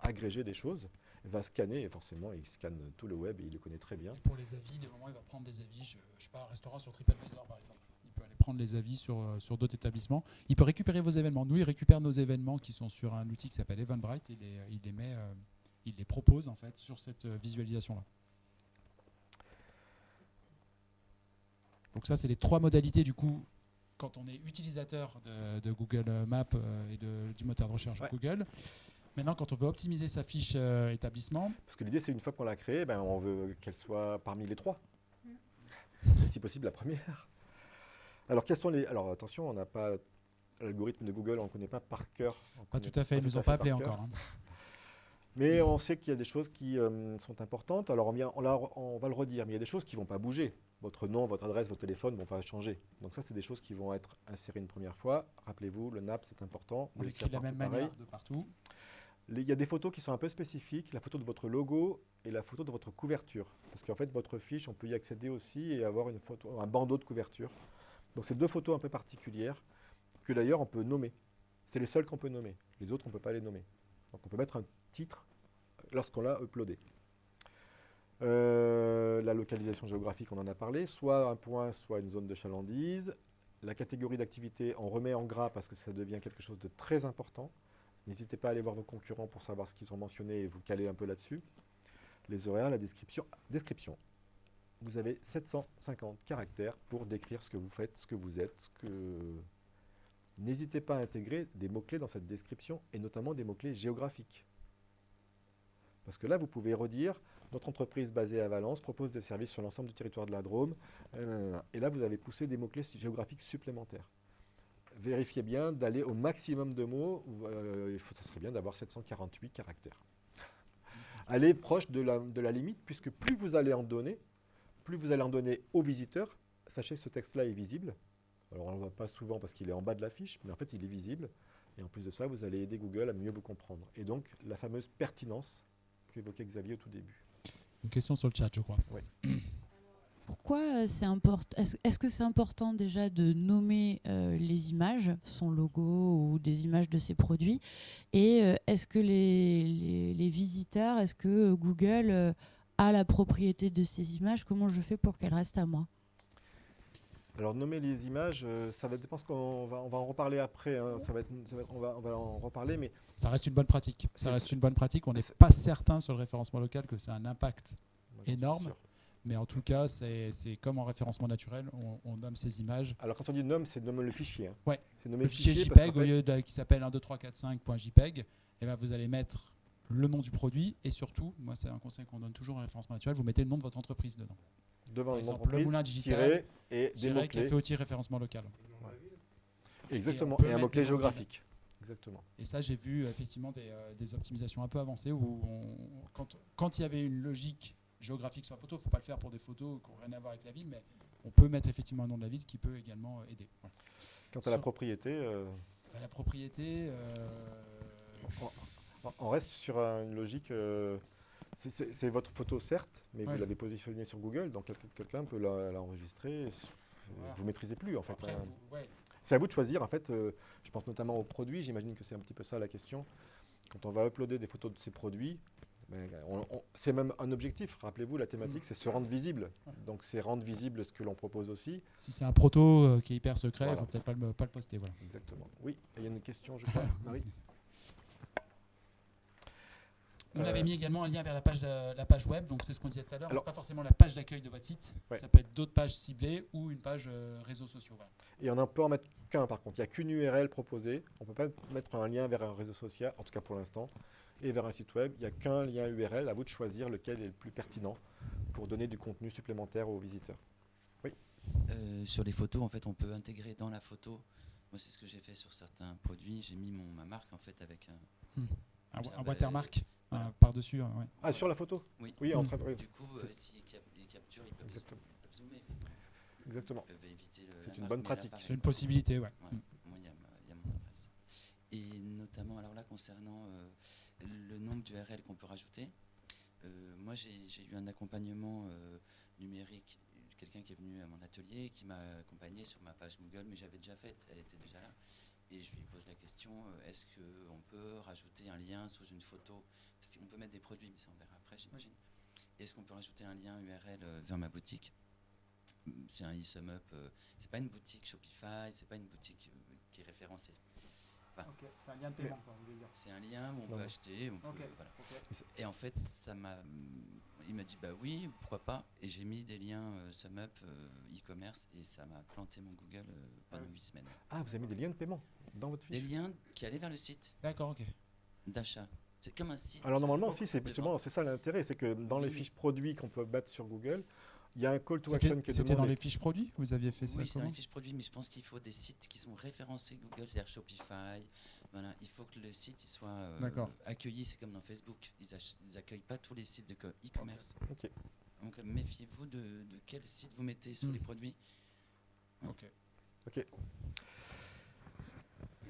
agréger des choses, va scanner, et forcément, il scanne tout le web et il le connaît très bien. Pour les avis, des moments, il va prendre des avis. Je, je sais pas, un restaurant sur TripAdvisor, par exemple. Il peut aller prendre les avis sur, euh, sur d'autres établissements. Il peut récupérer vos événements. Nous, il récupère nos événements qui sont sur un outil qui s'appelle Eventbrite. Il les, il les met, euh, il les propose en fait sur cette euh, visualisation-là. Donc ça, c'est les trois modalités du coup quand on est utilisateur de, de Google Maps et de- du moteur de recherche Ouais. Google. Maintenant, quand on veut optimiser sa fiche euh, établissement, Parce que l'idée, c'est une fois qu'on l'a créée, ben, on veut qu'elle soit parmi les trois. Et si possible, la première. Alors, quels sont les. Alors, attention, on n'a pas. L'algorithme de Google, on ne connaît pas par cœur. Pas tout à fait, ils nous ont pas appelé encore. hein. (laughs) Mais on sait qu'il y a des choses qui euh, sont importantes. Alors, on, on va le redire, mais il y a des choses qui ne vont pas bouger. Votre nom, votre adresse, votre téléphone ne vont pas changer. Donc, ça, c'est des choses qui vont être insérées une première fois. Rappelez-vous, le NAP, c'est important. On Vous l'écrit de la même manière de partout. Il y a des photos qui sont un peu spécifiques, la photo de votre logo et la photo de votre couverture. Parce qu'en fait, votre fiche, on peut y accéder aussi et avoir un bandeau de couverture. Donc, c'est deux photos un peu particulières que d'ailleurs on peut nommer. C'est les seules qu'on peut nommer. Les autres, on ne peut pas les nommer. Donc, on peut mettre un titre lorsqu'on l'a uploadé. Euh, la localisation géographique, on en a parlé, soit un point, soit une zone de chalandise. La catégorie d'activité, on remet en gras parce que ça devient quelque chose de très important. N'hésitez pas à aller voir vos concurrents pour savoir ce qu'ils ont mentionné et vous caler un peu là-dessus. Les horaires, la description. Description. Vous avez 750 caractères pour décrire ce que vous faites, ce que vous êtes. Que... N'hésitez pas à intégrer des mots-clés dans cette description et notamment des mots-clés géographiques. Parce que là, vous pouvez redire notre entreprise basée à Valence propose des services sur l'ensemble du territoire de la Drôme. Et là, vous avez poussé des mots-clés géographiques supplémentaires vérifiez bien d'aller au maximum de mots. euh, il faut, ça serait bien d'avoir 748 caractères. (laughs) Allez proche de la, de la limite, puisque plus vous allez en donner, plus vous allez en donner aux visiteurs. Sachez que ce texte-là est visible. Alors on ne le voit pas souvent parce qu'il est en bas de la fiche, mais en fait il est visible. Et en plus de ça, vous allez aider Google à mieux vous comprendre. Et donc la fameuse pertinence qu'évoquait Xavier au tout début. Une question sur le chat, je crois. (clears throat) Pourquoi euh, c'est important Est-ce que c'est important déjà de nommer euh, les images, son logo ou des images de ses produits Et euh, est-ce que les, les- les visiteurs, est-ce que Google euh, a la propriété de ces images? Comment je fais pour qu'elles restent à moi? Alors nommer les images, euh, ça va dépendre ce qu'on va, on va en reparler après. hein. Ça va être, ça va être- on, va, on va en reparler, mais Ça reste une bonne pratique. Ça reste une bonne pratique. On n'est c'est- pas certain sur le référencement local que c'est un impact. Énorme. Mais en tout cas, c'est c'est comme en référencement naturel, on, on nomme ces images. Alors quand on dit nomme, c'est nommer le fichier. hein. Ouais. C'est nommer Le fichier parce JPEG, au fait- lieu de, qui s'appelle 12345.jpeg, eh ben, vous allez mettre le nom du produit et surtout, moi c'est un conseil qu'on donne toujours en référencement naturel, vous mettez le nom de votre entreprise dedans. devant Par exemple, le moulin digital, tiret et mots-clés. café outil référencement local. Exactement, Et et un mot-clé géographique. Exactement. Et ça, j'ai vu effectivement des, euh, des optimisations un peu avancées où on- quand, quand il y avait une logique géographique sur la photo, il ne faut pas le faire pour des photos qui n'ont rien à voir avec la ville, mais on peut mettre effectivement un nom de la ville qui peut également euh, aider. Voilà. Quant à la propriété, euh, Bah, la propriété, euh, on- on reste sur un- une logique. euh, c'est- votre photo certes, mais Ouais. vous l'avez positionnée sur Google, donc quelqu'un peut la- l'enregistrer. Voilà. Vous maîtrisez plus en fait. hein. ouais, C'est à vous de choisir. En fait, euh, je pense notamment aux produits. J'imagine que c'est un petit peu ça la question. Quand on va uploader des photos de ces produits, c'est même un objectif. Rappelez-vous, la thématique, c'est se rendre visible. Donc, c'est rendre visible ce que l'on propose aussi. Si c'est un proto euh, qui est hyper secret, il Voilà. faut peut-être pas le, pas le poster. Voilà. Exactement. Oui, il y a une question, je crois, (laughs) Marie On Euh, avait mis également un lien vers la page, de- la page web, donc c'est ce qu'on disait tout à l'heure. Alors- C'est pas forcément la page d'accueil de votre site, Ouais. ça peut être d'autres pages ciblées ou une page euh, réseaux sociaux. voilà. Et on ne peut en mettre qu'un par contre. Il n'y a qu'une URL proposée. On ne peut pas mettre un lien vers un réseau social, en tout cas pour l'instant, et vers un site web. Il n'y a qu'un lien URL. À vous de choisir lequel est le plus pertinent pour donner du contenu supplémentaire aux visiteurs. Euh, sur les photos, en fait, on peut intégrer dans la photo. Moi, c'est ce que j'ai fait sur certains produits. J'ai mis mon, ma marque en fait avec un. Un, Ça un watermark voilà. euh, par-dessus. ouais. Ah, sur la photo Oui. Oui, en train de. oui, Du coup, euh, s'ils cap- ils capturent, ils peuvent, Exactement. zoomer. Exactement. Ils peuvent éviter le. C'est une bonne pratique. C'est une possibilité, ouais. Ouais. Mm. Moi, il y, a y mon adresse. Et notamment, alors là, concernant euh, le nombre d'URL qu'on peut rajouter, euh, moi, j'ai eu un accompagnement euh, numérique, quelqu'un qui est venu à mon atelier, qui m'a accompagné sur ma page Google, mais j'avais déjà faite, elle était déjà là. Et je lui pose la question, euh, est-ce qu'on peut rajouter un lien sous une photo? Parce qu'on peut mettre des produits, mais ça on verra après, j'imagine. Est-ce qu'on peut rajouter un lien URL vers ma boutique? C'est un e-sum-up, euh, c'est pas une boutique Shopify, c'est pas une boutique qui est référencée. C'est un lien de paiement, C'est un lien où on peut non. acheter. on Ok. peut- voilà. Et en fait, ça m'a. Il m'a dit bah oui, pourquoi pas. Et j'ai mis des liens euh, SumUp, euh, e-commerce, et ça m'a planté mon Google euh, pendant 8 semaines. Ah, vous avez mis des liens de paiement dans votre Des fiche liens qui allaient vers le site D'accord, ok. d'achat. C'est comme un site. Alors normalement, si, c'est justement, c'est ça l'intérêt, c'est que dans les Oui, fiches produits qu'on peut battre sur Google, il y a un call to C'était action qui est c'était dans les fiches produits Vous aviez fait ça Oui, c'est dans les fiches produits, mais je pense qu'il faut des sites qui sont référencés Google, c'est-à-dire Shopify. Voilà, il faut que le site il soit euh, accueilli. C'est comme dans Facebook, ils, ach- ils accueillent pas tous les sites de co- e-commerce. Donc méfiez-vous de, de quel site vous mettez sur Hmm. les produits. Ok.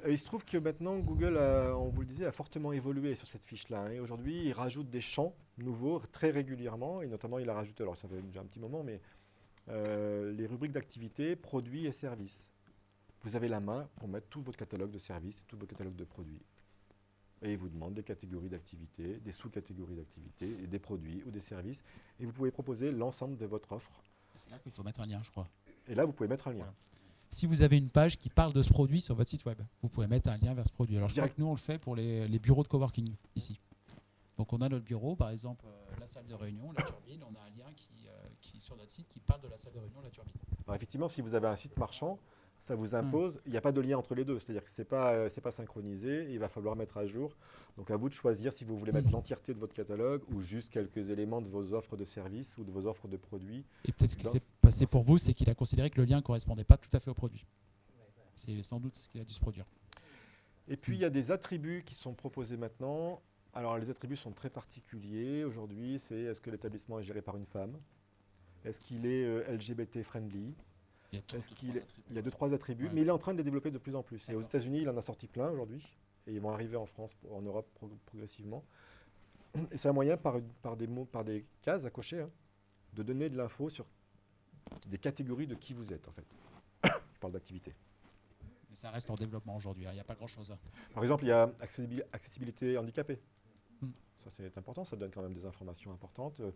Euh, Il se trouve que maintenant, Google, a, on vous le disait, a fortement évolué sur cette fiche-là. hein. Et aujourd'hui, il rajoute des champs nouveaux très régulièrement. Et notamment, il a rajouté, alors ça fait déjà un petit moment, mais euh, les rubriques d'activité, produits et services. Vous avez la main pour mettre tout votre catalogue de services et tout votre catalogue de produits. Et il vous demande des catégories d'activité, des sous-catégories d'activité, et des produits ou des services. Et vous pouvez proposer l'ensemble de votre offre. C'est là qu'il faut mettre un lien, je crois. Et là, vous pouvez mettre un lien. Voilà. Si vous avez une page qui parle de ce produit sur votre site web, vous pouvez mettre un lien vers ce produit. Alors je crois Direct. que nous on le fait pour les, les bureaux de coworking ici. Donc on a notre bureau, par exemple euh, la salle de réunion, la turbine, on a un lien qui, euh, qui sur notre site qui parle de la salle de réunion, la turbine. Alors effectivement, si vous avez un site marchand, ça vous Hmm. impose, il n'y a pas de lien entre les deux, c'est-à-dire que ce n'est pas, euh, pas synchronisé, il va falloir mettre à jour. Donc à vous de choisir si vous voulez mettre Hmm. l'entièreté de votre catalogue ou juste quelques éléments de vos offres de services ou de vos offres de produits. Et peut-être ce qui s'est passé pour vous, c'est qu'il a considéré que le lien ne correspondait pas tout à fait au produit. C'est sans doute ce qu'il a dû se produire. Et puis il y a des attributs qui sont proposés maintenant. Alors les attributs sont très particuliers aujourd'hui, c'est est-ce que l'établissement est géré par une femme? Est-ce qu'il est euh, LGBT friendly? Il y a est-. Il y a deux, trois attributs, Ouais. mais il est en train de les développer de plus en plus. Et aux. États-Unis, il en a sorti plein aujourd'hui, et ils vont arriver en France, en Europe pro- progressivement. (clears throat) Et c'est un moyen, par, par des mots, par des cases à cocher, hein, de donner de l'info sur des catégories de qui vous êtes, en fait. (coughs) Je parle d'activité. Mais ça reste en développement aujourd'hui, hein, il n'y a pas grand-chose. Par exemple, il y a accessibil- accessibilité handicapée. Ça, c'est important, ça donne quand même des informations importantes euh,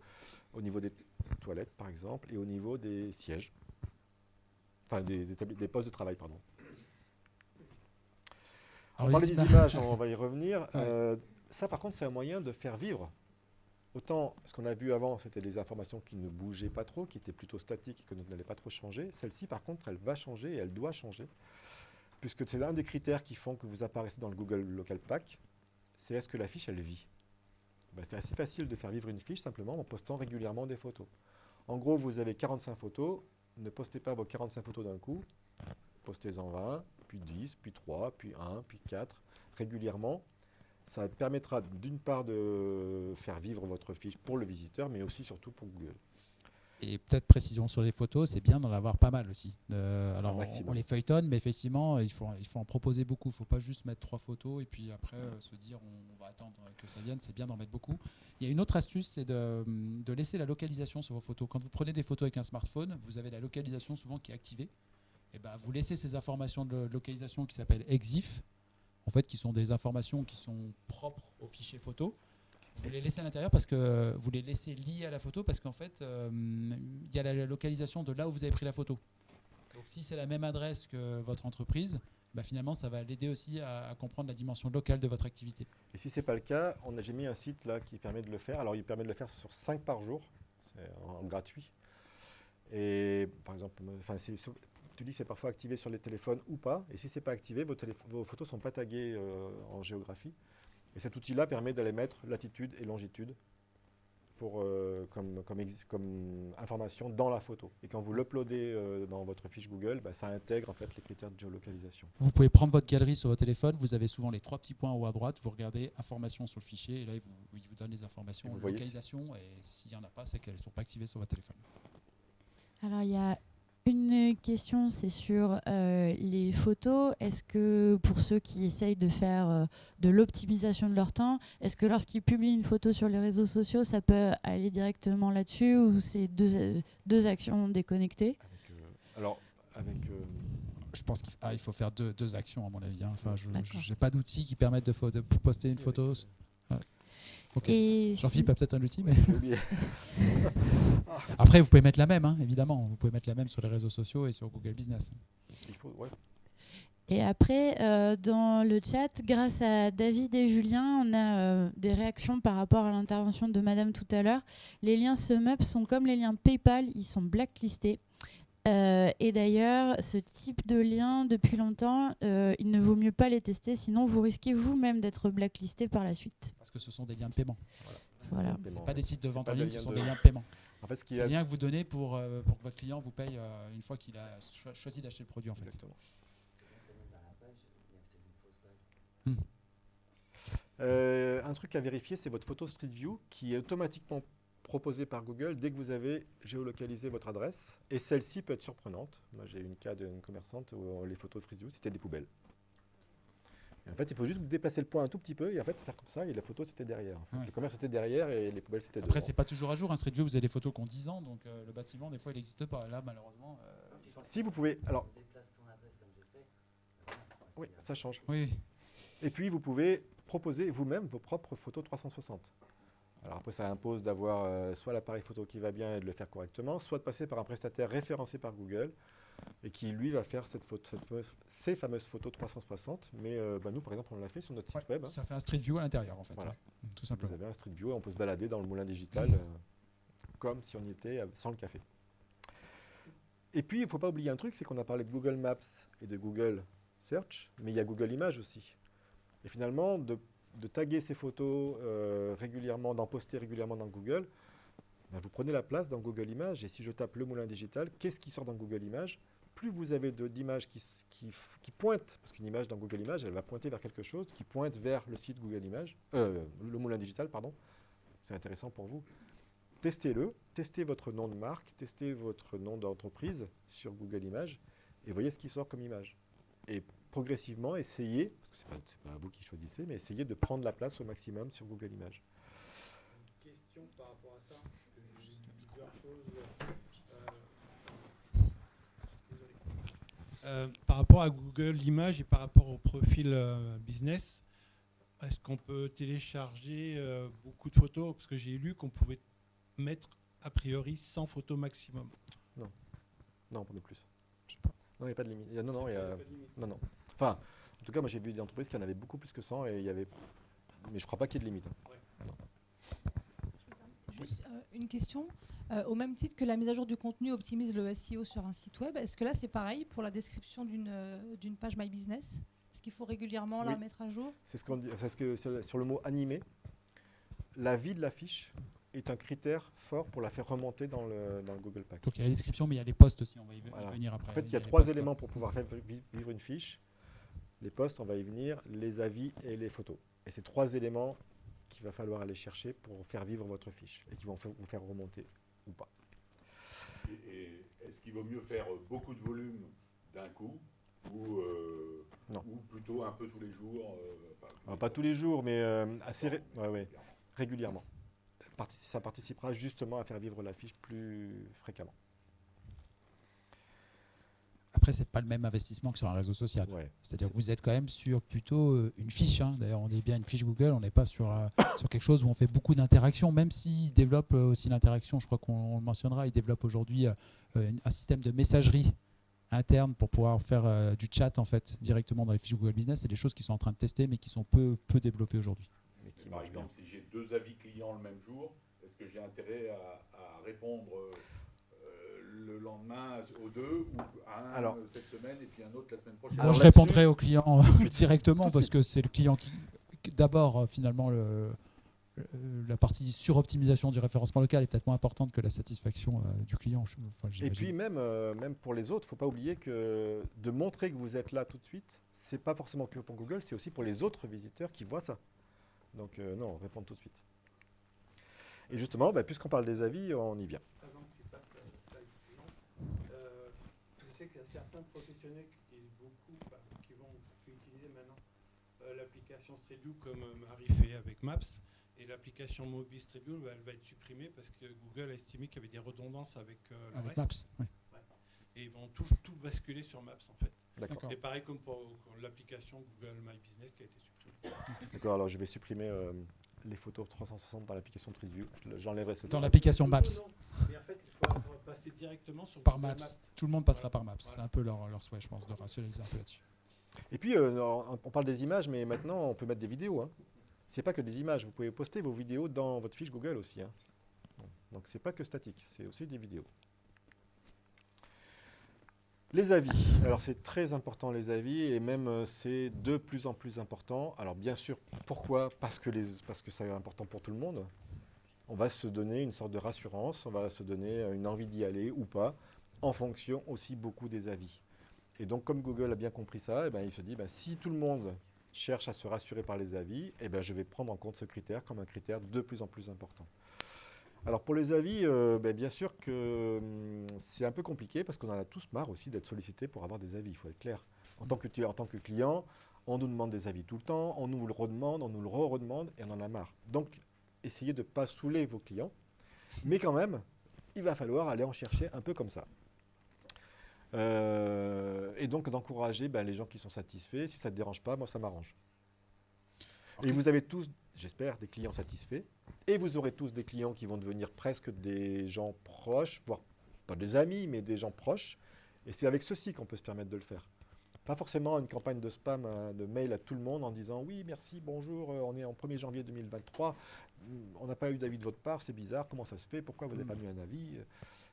au niveau des toilettes, par exemple, et au niveau des sièges. Enfin, des, postes de travail, pardon. On parlait des images- on va y revenir. (laughs) Ouais. Euh, ça, par contre, c'est un moyen de faire vivre. Autant ce qu'on a vu avant, c'était des informations qui ne bougeaient pas trop, qui étaient plutôt statiques et que n'allaient pas trop changer. Celle-ci, par contre, elle va changer et elle doit changer. Puisque c'est l'un des critères qui font que vous apparaissez dans le Google Local Pack, c'est est-ce que la fiche, elle vit? Ben, C'est assez facile de faire vivre une fiche simplement en postant régulièrement des photos. En gros, vous avez 45 photos, ne postez pas vos 45 photos d'un coup, postez-en 20, puis 10, puis 3, puis 1, puis 4, régulièrement. Ça permettra d'une part de faire vivre votre fiche pour le visiteur, mais aussi surtout pour Google. Et peut-être précision sur les photos, c'est bien d'en avoir pas mal aussi. Euh, alors on, les feuilletonne, mais effectivement, il faut, il faut en proposer beaucoup. Il ne faut pas juste mettre trois photos et puis après euh, se dire on, on va attendre que ça vienne. C'est bien d'en mettre beaucoup. Il y a une autre astuce, c'est de, de laisser la localisation sur vos photos. Quand vous prenez des photos avec un smartphone, vous avez la localisation souvent qui est activée. Et ben, vous laissez ces informations de localisation qui s'appellent EXIF, en fait, qui sont des informations qui sont propres au fichier photo. Vous les laissez à l'intérieur parce que vous les laissez liés à la photo parce qu'en fait, euh, il y a la localisation de là où vous avez pris la photo. Donc si c'est la même adresse que votre entreprise, bah, finalement, ça va l'aider aussi à, comprendre la dimension locale de votre activité. Et si c'est pas le cas, on a, j'ai mis un site là qui permet de le faire. Alors il permet de le faire sur 5 par jour, c'est en, en gratuit. Et par exemple, tu dis que c'est parfois activé sur les téléphones ou pas. Et si c'est pas activé, vos, photos sont pas taguées euh, en géographie. Et cet outil-là permet d'aller mettre latitude et longitude pour, euh, comme, comme, comme information dans la photo. Et quand vous l'uploadez euh, dans votre fiche Google, bah, ça intègre en fait les critères de géolocalisation. Vous pouvez prendre votre galerie sur votre téléphone, vous avez souvent les trois petits points en haut à droite, vous regardez informations sur le fichier et là il vous, il vous donne les informations, Et vous voyez localisation et s'il n'y en a pas, c'est qu'elles ne sont pas activées sur votre téléphone. Alors, il y a une question, c'est sur euh, les photos. Est-ce que pour ceux qui essayent de faire euh, de l'optimisation de leur temps, est-ce que lorsqu'ils publient une photo sur les réseaux sociaux, ça peut aller directement là-dessus ou c'est deux, deux actions déconnectées? Avec, euh, alors, avec euh, Je pense qu'il ah, faut faire deux, deux actions à mon avis. hein. Enfin, je n'ai pas d'outils qui permettent de poster une photo. Ouais. Ok. Et Jean-Philippe a peut-être un outil, mais (laughs) après vous pouvez mettre la même, hein, évidemment. Vous pouvez mettre la même sur les réseaux sociaux et sur Google Business. Il faut, ouais. Et après, euh, dans le chat, grâce à David et Julien, on a euh, des réactions par rapport à l'intervention de Madame tout à l'heure. Les liens SumUp sont comme les liens PayPal, ils sont blacklistés. Euh, et d'ailleurs, ce type de lien, depuis longtemps, euh, il ne vaut mieux pas les tester, sinon vous risquez vous-même d'être blacklisté par la suite. Parce que ce sont des liens de paiement. Voilà. Ce Paiement, pas des sites de vente en ligne, ce sont de- des liens de paiement. En fait, ce C'est est des liens que vous donnez pour, euh, pour que votre client vous paye euh, une fois qu'il a cho- choisi d'acheter le produit. En fait. Exactement. Hmm. Euh, un truc à vérifier, c'est votre photo Street View qui est automatiquement proposée par Google dès que vous avez géolocalisé votre adresse. Et celle-ci peut être surprenante. Moi, j'ai eu une cas d'une commerçante où les photos Street View, c'était des poubelles. Et en fait, il faut juste déplacer le point un tout petit peu et en fait faire comme ça et la photo c'était derrière. en fait. Ouais. Le commerce était derrière et les poubelles c'était Après, devant. c'est pas toujours à jour. Un Street View, vous avez des photos qui ont 10 ans, donc euh, le bâtiment, des fois, il n'existe pas. Là, malheureusement. euh, Si vous pouvez, alors oui, ça change. Oui. Et puis, vous pouvez proposer vous-même vos propres photos 360. Alors après, ça impose d'avoir euh, soit l'appareil photo qui va bien et de le faire correctement, soit de passer par un prestataire référencé par Google et qui, lui, va faire cette photo, cette fameuse- ces fameuses photos 360. Mais euh, bah, nous, par exemple, on l'a fait sur notre site web. hein. Ça fait un Street View à l'intérieur, en fait. Voilà. ouais. Tout Vous simplement. avez un Street View et on peut se balader dans le moulin digital euh, comme si on y était sans le café. Et puis, il ne faut pas oublier un truc, c'est qu'on a parlé de Google Maps et de Google Search, mais il y a Google Images aussi. Et finalement, de, de taguer ces photos euh, régulièrement, d'en poster régulièrement dans Google, ben, vous prenez la place dans Google Images. Et si je tape le moulin digital, qu'est-ce qui sort dans Google Images? Plus vous avez d'images qui, pointent, parce qu'une image dans Google Images, elle va pointer vers quelque chose qui pointe vers le site Google Images, euh, le moulin digital, pardon. C'est intéressant pour vous. Testez-le, testez votre nom de marque, testez votre nom d'entreprise sur Google Images et voyez ce qui sort comme image. Progressivement, essayez, parce que ce n'est pas, c'est pas vous qui choisissez, mais essayez de prendre la place au maximum sur Google Images. Question par rapport à ça, juste plusieurs choses. Euh, par rapport à Google Images et par rapport au profil euh, business, est-ce qu'on peut télécharger euh, beaucoup de photos? Parce que j'ai lu qu'on pouvait mettre a priori 100 photos maximum. Non, pas de plus. Non, il n'y a pas de limite. Non, non, il y a- non, non. Enfin, en tout cas, moi j'ai vu des entreprises qui en avaient beaucoup plus que 100 et il y avait. Mais je crois pas qu'il y ait de limite. hein. Juste euh, une question. Euh, au même titre que la mise à jour du contenu optimise le SEO sur un site web, est-ce que là c'est pareil pour la description d'une euh, d'une page My Business? Est-ce qu'il faut régulièrement la mettre à jour? C'est ce qu'on dit, c'est ce que sur le mot animé. La vie de la fiche est un critère fort pour la faire remonter dans le, dans le Google Pack. Donc il y a la description, mais il y a les posts aussi. On va y Voilà. venir après. En fait, il y a trois éléments pour pouvoir faire vi- vivre une fiche. Les posts, on va y venir, les avis et les photos. Et c'est trois éléments qu'il va falloir aller chercher pour faire vivre votre fiche et qui vont vous faire remonter ou pas. Et, et est-ce qu'il vaut mieux faire beaucoup de volume d'un coup ou, euh, Non. ou plutôt un peu tous les jours euh, enfin, pas tous les jours, mais euh, assez ré- ouais, ouais, régulièrement. Ça participera justement à faire vivre la fiche plus fréquemment. Après, c'est pas le même investissement que sur un réseau social. Ouais. C'est-à-dire que vous êtes quand même sur plutôt euh, une fiche. hein. D'ailleurs, on est bien une fiche Google, on n'est pas sur, euh, (coughs) sur quelque chose où on fait beaucoup d'interactions, même s'ils développent euh, aussi l'interaction, je crois qu'on le mentionnera, ils développent aujourd'hui un système de messagerie interne pour pouvoir faire du chat en fait directement dans les fiches Google Business. C'est des choses qu'ils sont en train de tester, mais qui sont peu, peu développées aujourd'hui. Qui Par exemple, si j'ai deux avis clients le même jour, est-ce que j'ai intérêt à, à répondre le lendemain aux deux ou à un Alors- euh, cette semaine et puis un autre la semaine prochaine Moi, Alors je répondrai aux clients Tout de suite. directement parce que c'est le client qui, d'abord euh, finalement le, le- la partie suroptimisation du référencement local est peut-être moins importante que la satisfaction euh, du client. je- enfin, Et puis même, euh, même pour les autres, il ne faut pas oublier que de montrer que vous êtes là tout de suite, c'est pas forcément que pour Google, c'est aussi pour les autres visiteurs qui voient ça. Donc euh, non, répondre tout de suite. Et justement, bah, puisqu'on parle des avis, on y vient. Avant que tu passes à la slide suivante, euh, je sais qu'il y a certains professionnels qui utilisent beaucoup, enfin, qui vont utiliser maintenant euh, l'application Streetview comme euh, Marie fait avec Maps. Et l'application mobile Streetview, bah, elle va être supprimée parce que Google a estimé qu'il y avait des redondances avec euh, le Avec reste. Maps. ouais. Et ils vont tout, tout basculer sur Maps en fait. D'accord. D'accord. Et pareil comme pour, pour l'application Google My Business qui a été supprimée. D'accord, alors je vais supprimer euh, les photos 360 dans l'application Street View. Je- J'enlèverai ce Dans temps. l'application Maps. Mais en fait, il faut (laughs) passer directement sur Par Maps. Tout le monde passera par Maps. C'est un peu leur, leur souhait, je pense, de rationaliser un peu là-dessus. Et puis, euh, on parle des images, mais maintenant, on peut mettre des vidéos. Hein. C'est pas que des images. Vous pouvez poster vos vidéos dans votre fiche Google aussi. hein. Donc, c'est pas que statique, c'est aussi des vidéos. Les avis. Alors, c'est très important, les avis, et même euh, c'est de plus en plus important. Alors, bien sûr, pourquoi? Parce que, parce c'est important pour tout le monde. On va se donner une sorte de rassurance, on va se donner euh, une envie d'y aller ou pas, en fonction aussi beaucoup des avis. Et donc, comme Google a bien compris ça, eh ben, il se dit, ben, si tout le monde cherche à se rassurer par les avis, eh ben, je vais prendre en compte ce critère comme un critère de plus en plus important. Alors pour les avis, euh, ben, bien sûr que hum, c'est un peu compliqué parce qu'on en a tous marre aussi d'être sollicité pour avoir des avis, il faut être clair. En tant, que, tu- en tant que client, on nous demande des avis tout le temps, on nous le redemande, on nous le re-redemande et on en a marre. Donc essayez de ne pas saouler vos clients, mais quand même, il va falloir aller en chercher un peu comme ça. Euh, et donc d'encourager ben, les gens qui sont satisfaits. Si ça ne te dérange pas, moi ça m'arrange. Et vous avez tous, j'espère, des clients satisfaits. Et vous aurez tous des clients qui vont devenir presque des gens proches, voire pas des amis, mais des gens proches. Et c'est avec ceci qu'on peut se permettre de le faire. Pas forcément une campagne de spam, hein, de mail à tout le monde en disant oui, merci, bonjour, euh, on est en 1er janvier 2023, mm, on n'a pas eu d'avis de votre part, c'est bizarre, comment ça se fait, pourquoi vous n'avez pas mis un avis euh,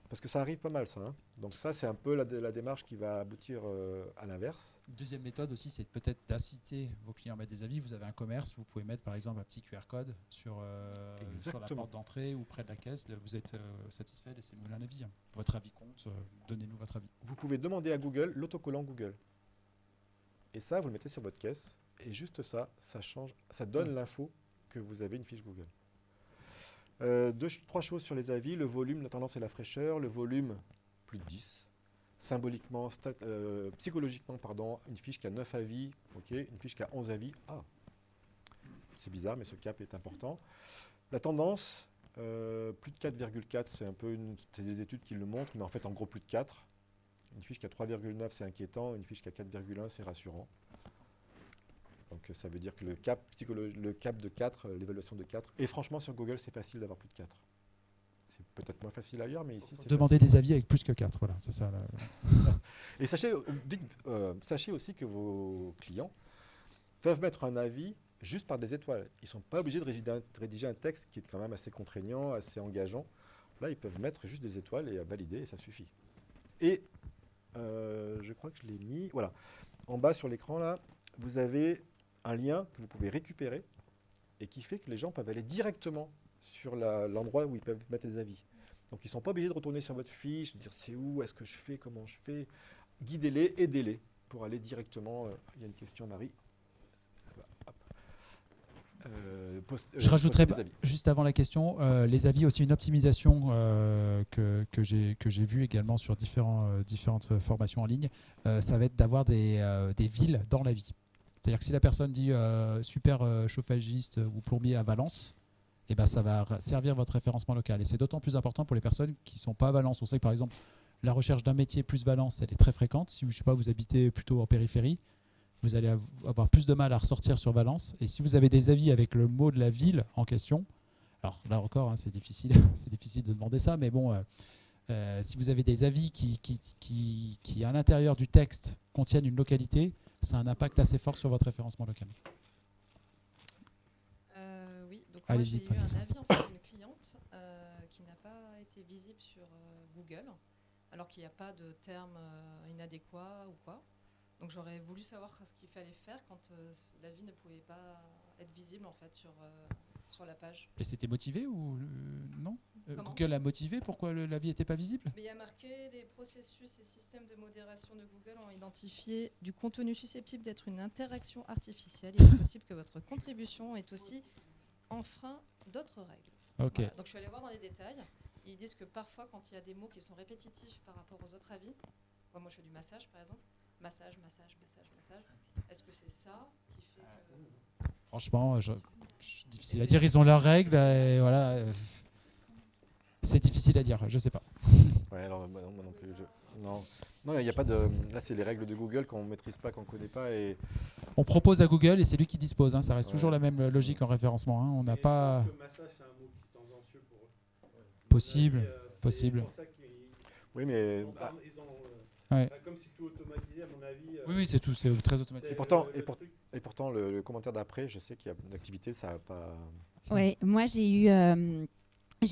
Parce que ça arrive pas mal ça. hein. Donc ça, c'est un peu la, la démarche qui va aboutir euh, à l'inverse. Deuxième méthode aussi, c'est peut-être d'inciter vos clients à mettre des avis. Vous avez un commerce, vous pouvez mettre par exemple un petit QR code sur, euh, sur la porte d'entrée ou près de la caisse. Là, Vous êtes euh, satisfait, laissez-nous un avis. Votre avis compte, donnez-nous votre avis. vous pouvez demander à Google l'autocollant Google. Et ça, vous le mettez sur votre caisse. Et juste ça, ça change, ça donne l'info que vous avez une fiche Google. Euh, deux, trois choses sur les avis le volume, la tendance et la fraîcheur. Le volume, plus de 10. Symboliquement, euh, psychologiquement, pardon, une fiche qui a 9 avis. Une fiche qui a 11 avis, ah, c'est bizarre, mais ce cap est important. La tendance, euh, plus de 4,4, c'est un peu des études qui le montrent, mais en fait, en gros, plus de 4. Une fiche qui a 3,9, c'est inquiétant. Une fiche qui a 4,1, c'est rassurant. Donc euh, ça veut dire que le cap, le cap de 4, euh, l'évaluation de 4, et franchement sur Google c'est facile d'avoir plus de 4. C'est peut-être moins facile ailleurs, mais ici c'est Demandez des avis avec plus que 4. Voilà, c'est ça. là. (laughs) Et sachez, euh, dites- euh, sachez aussi que vos clients peuvent mettre un avis juste par des étoiles. Ils ne sont pas obligés de rédiger un, de rédiger un texte qui est quand même assez contraignant, assez engageant. Là, ils peuvent mettre juste des étoiles et à valider, et ça suffit. Et euh, je crois que je l'ai mis. Voilà. En bas sur l'écran, là, vous avez un lien que vous pouvez récupérer et qui fait que les gens peuvent aller directement sur l'endroit où ils peuvent mettre des avis. Donc ils ne sont pas obligés de retourner sur votre fiche, de dire c'est où, est-ce que je fais, comment je fais. Guidez-les, aidez-les pour aller directement. euh, il y a une question, Marie. Euh, post- euh, Je rajouterais juste avant la question, les avis aussi une optimisation que, que j'ai que j'ai vu également sur différents, différentes formations en ligne. ça va être d'avoir des, des villes dans la vie. C'est-à-dire que si la personne dit euh, super euh, chauffagiste ou plombier à Valence, eh ben, ça va servir votre référencement local. Et c'est d'autant plus important pour les personnes qui ne sont pas à Valence. On sait que par exemple, la recherche d'un métier plus Valence, elle est très fréquente. Si vous, je sais pas, vous habitez plutôt en périphérie, vous allez av- avoir plus de mal à ressortir sur Valence. Et si vous avez des avis avec le mot de la ville en question, alors là encore, hein, c'est difficile, (laughs) difficile de demander ça, mais bon, euh, euh, si vous avez des avis qui, qui, qui, qui, à l'intérieur du texte, contiennent une localité, ça a un impact assez fort sur votre référencement local. Euh, oui, donc moi j'ai eu un avis en fait, d'une cliente euh, qui n'a pas été visible sur euh, Google, alors qu'il n'y a pas de terme inadéquat ou quoi. Donc j'aurais voulu savoir ce qu'il fallait faire quand l'avis ne pouvait pas être visible en fait sur, sur la page. Et c'était motivé ou euh, non Euh, Comment Google a motivé pourquoi l'avis n'était pas visible Mais il y a marqué les processus et systèmes de modération de Google ont identifié du contenu susceptible d'être une interaction artificielle. Il est possible que votre contribution ait aussi enfreint d'autres règles. Ok. Voilà. Donc je suis allée voir dans les détails. Ils disent que parfois, quand il y a des mots qui sont répétitifs par rapport aux autres avis, moi, moi je fais du massage par exemple, massage, massage, massage, massage. Est-ce que c'est ça qui fait que Franchement, je, je- difficile à dire. Ils ont leurs règles. Et voilà. euh, C'est difficile à dire. Je sais pas. (laughs) Ouais, alors moi non, moi non plus. je- Non, non, il n'y a pas de. Là, c'est les règles de Google qu'on ne maîtrise pas, qu'on ne connaît pas. Et On propose à Google et c'est lui qui dispose. hein. Ça reste Ouais. toujours la même logique en référencement. hein. On n'a pas pense que massage, c'est un mot qui est tendancieux pour eux. possible. Euh, possible. pour ça qu'ils- oui, mais ont ah, ont, euh, Ouais. bah, comme c'est tout automatisé, à mon avis. Oui, oui, c'est tout. C'est très pourtant- le- et le pour- truc- et pourtant le, commentaire d'après, je sais qu'il y a une activité, ça n'a pas. Ouais, moi j'ai eu, euh,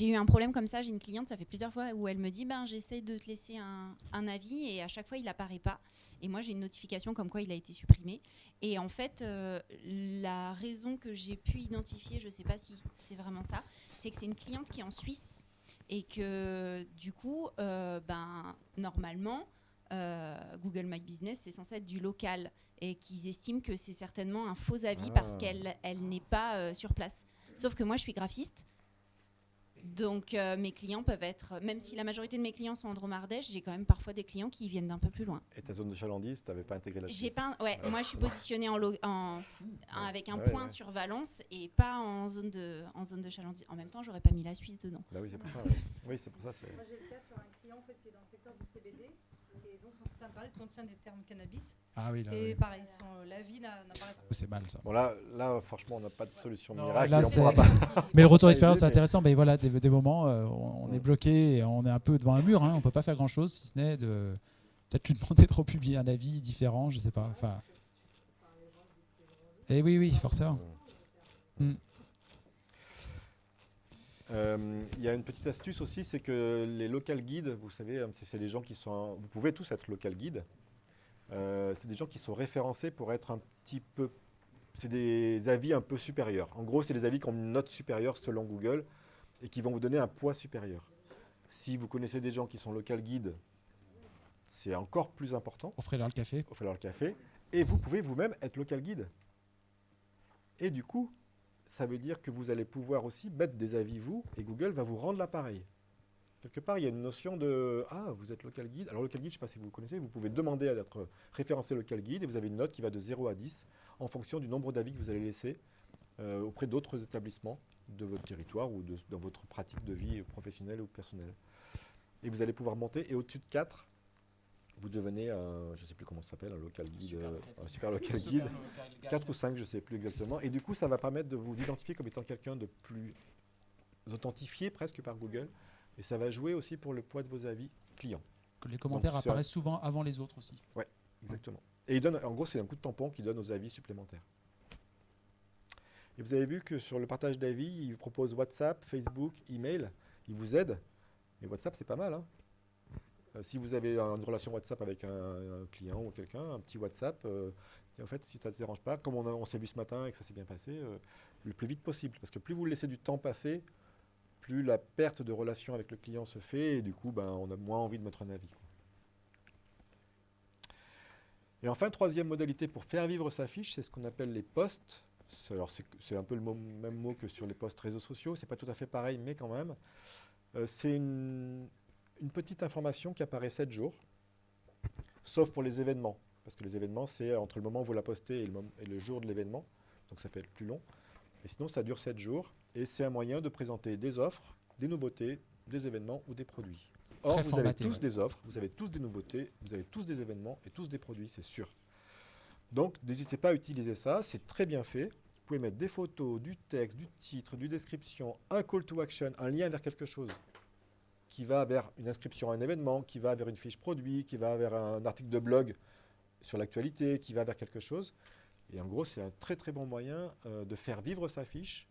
eu un problème comme ça. J'ai une cliente, ça fait plusieurs fois, où elle me dit ben, J'essaye de te laisser un, un avis et à chaque fois il n'apparaît pas. Et moi j'ai une notification comme quoi il a été supprimé. Et en fait, euh, la raison que j'ai pu identifier, je ne sais pas si c'est vraiment ça, c'est que c'est une cliente qui est en Suisse et que du coup, euh, ben, normalement, Google My Business, c'est censé être du local et qu'ils estiment que c'est certainement un faux avis parce Ah. qu'elle elle n'est pas euh, sur place. Sauf que moi, je suis graphiste. Donc, euh, mes clients peuvent être, même si la majorité de mes clients sont en Dromardèche, j'ai quand même parfois des clients qui viennent d'un peu plus loin. Et ta zone de chalandise, tu n'avais pas intégré la J'ai Suisse. pas, ouais, moi je suis positionnée en, lo- en- avec un Ouais, point ouais. sur Valence et pas en zone de, en zone de chalandise. En même temps, j'aurais pas mis la Suisse dedans. Bah oui, c'est pour ça. ouais. Oui, c'est pour ça. c'est- Moi, j'ai le cas sur un client en fait, qui est dans le secteur du CBD. Et donc, son site internet contient des termes cannabis. Ah oui, là, et oui. pareil, son, la vie n'a- n'apparaît pas. Oh, c'est mal ça. Bon, là, là franchement, on n'a pas de solution Non, miracle. là, on pas. (laughs) Mais le retour d'expérience, mais- intéressant. Mais voilà, des, des moments, euh, on, est bloqué, et on est un peu devant un mur. Hein, on peut pas faire grand chose, si ce n'est de peut-être lui (laughs) demander de republier un avis différent, je sais pas. Enfin. Et oui, oui, forcément. Mm. Euh, Il y a une petite astuce aussi, c'est que les local guides, vous savez, euh, c'est les gens qui sont. Vous pouvez tous être local guide. Euh, c'est des gens qui sont référencés pour être un petit peu. C'est des avis un peu supérieurs. En gros, c'est des avis qui ont une note supérieure selon Google et qui vont vous donner un poids supérieur. Si vous connaissez des gens qui sont local guides, c'est encore plus important. Offrez-leur le café. Offrez-leur le café. Et vous pouvez vous-même être local guide. Et du coup, ça veut dire que vous allez pouvoir aussi mettre des avis vous, et Google va vous rendre l'appareil. Quelque part, il y a une notion de Ah, vous êtes local guide. Alors, local guide, je ne sais pas si vous le connaissez, vous pouvez demander à être référencé local guide et vous avez une note qui va de 0 à 10 en fonction du nombre d'avis que vous allez laisser euh, auprès d'autres établissements de votre territoire ou dans votre pratique de vie professionnelle ou personnelle. Et vous allez pouvoir monter, et au-dessus de 4, vous devenez un, je ne sais plus comment ça s'appelle, un local guide, Super euh, local un super local guide. 4 ou 5, je ne sais plus exactement. Et du coup, ça va permettre de vous identifier comme étant quelqu'un de plus authentifié presque par Google. Et ça va jouer aussi pour le poids de vos avis clients. Les commentaires Donc, apparaissent souvent avant les autres aussi. Exactement. Et il donne, en gros, c'est un coup de tampon qui donne aux avis supplémentaires. Et vous avez vu que sur le partage d'avis, il vous propose WhatsApp, Facebook, email. Il vous aide. Et WhatsApp, c'est pas mal. hein. Euh, si vous avez une relation WhatsApp avec un, client ou quelqu'un, un petit WhatsApp, euh, en fait, si ça ne te dérange pas, comme on, s'est vu ce matin et que ça s'est bien passé, euh, le plus vite possible. Parce que plus vous laissez du temps passer, plus la perte de relation avec le client se fait et du coup, ben, on a moins envie de mettre un avis. Et enfin, troisième modalité pour faire vivre sa fiche, c'est ce qu'on appelle les posts. Alors, c'est un peu le même mot que sur les posts réseaux sociaux. C'est pas tout à fait pareil, mais quand même. C'est une, une petite information qui apparaît 7 jours, sauf pour les événements. Parce que les événements, c'est entre le moment où vous la postez et le, mom- et le jour de l'événement. Donc, ça peut être plus long. Et sinon, ça dure 7 jours. Et c'est un moyen de présenter des offres, des nouveautés, des événements ou des produits. Or, vous formaté, avez tous ouais. des offres, vous avez tous des nouveautés, vous avez tous des événements et tous des produits, c'est sûr. Donc, n'hésitez pas à utiliser ça, c'est très bien fait. Vous pouvez mettre des photos, du texte, du titre, du description, un call to action, un lien vers quelque chose qui va vers une inscription à un événement, qui va vers une fiche produit, qui va vers un article de blog sur l'actualité, qui va vers quelque chose. Et en gros, c'est un très très bon moyen euh, de faire vivre sa fiche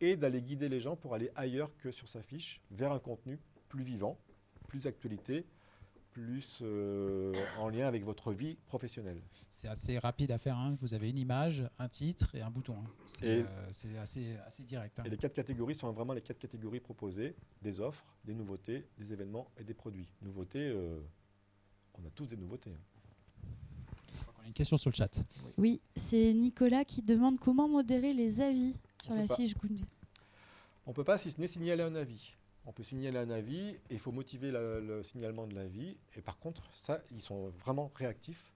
et d'aller guider les gens pour aller ailleurs que sur sa fiche, vers un contenu plus vivant, plus actualité, plus euh, en lien avec votre vie professionnelle. C'est assez rapide à faire. hein. Vous avez une image, un titre et un bouton. hein. C'est euh, c'est assez, assez direct. hein. Et les quatre catégories sont vraiment les quatre catégories proposées, des offres, des nouveautés, des événements et des produits. Nouveautés, euh, on a tous des nouveautés. hein. On a une question sur le chat. Oui, c'est Nicolas qui demande comment modérer les avis sur la pas. fiche Google. On ne peut pas si ce n'est signaler un avis. On peut signaler un avis et il faut motiver la- le signalement de l'avis. Et par contre, ça, ils sont vraiment réactifs.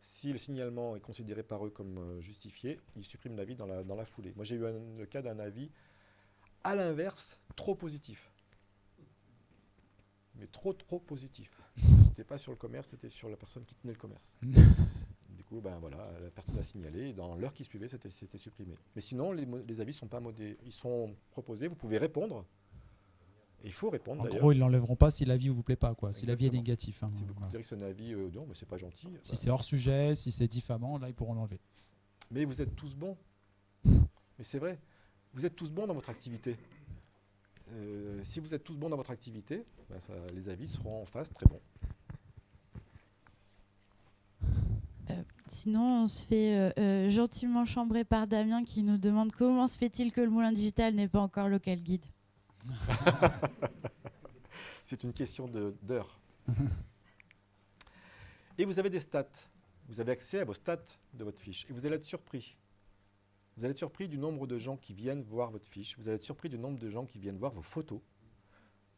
Si le signalement est considéré par eux comme euh, justifié, ils suppriment l'avis dans la, dans la foulée. Moi, j'ai eu un- le cas d'un avis à l'inverse, trop positif. Mais trop, trop positif. C'était pas sur le commerce, c'était sur la personne qui tenait le commerce. (laughs) Du coup, ben voilà, la personne a signalé, et dans l'heure qui suivait, c'était supprimé. Mais sinon, les, avis sont pas modés, ils sont proposés, vous pouvez répondre. Et il faut répondre En gros, ils l'enlèveront pas si l'avis vous plaît pas, quoi. Si l'avis est négatif. hein. Si vous Voilà. considérez que c'est un avis, euh, non, mais c'est pas gentil. Si bah, c'est hors sujet, si c'est diffamant, là, ils pourront l'enlever. Mais vous êtes tous bons. Mais c'est vrai, vous êtes tous bons dans votre activité. Euh, si vous êtes tous bons dans votre activité, ça- les avis seront en face très bons. Sinon, on se fait euh, euh, gentiment chambrer par Damien qui nous demande comment se fait-il que le moulin digital n'est pas encore local guide? (laughs) C'est une question d'heure. Et vous avez des stats. Vous avez accès à vos stats de votre fiche. Et vous allez être surpris. Vous allez être surpris du nombre de gens qui viennent voir votre fiche. Vous allez être surpris du nombre de gens qui viennent voir vos photos.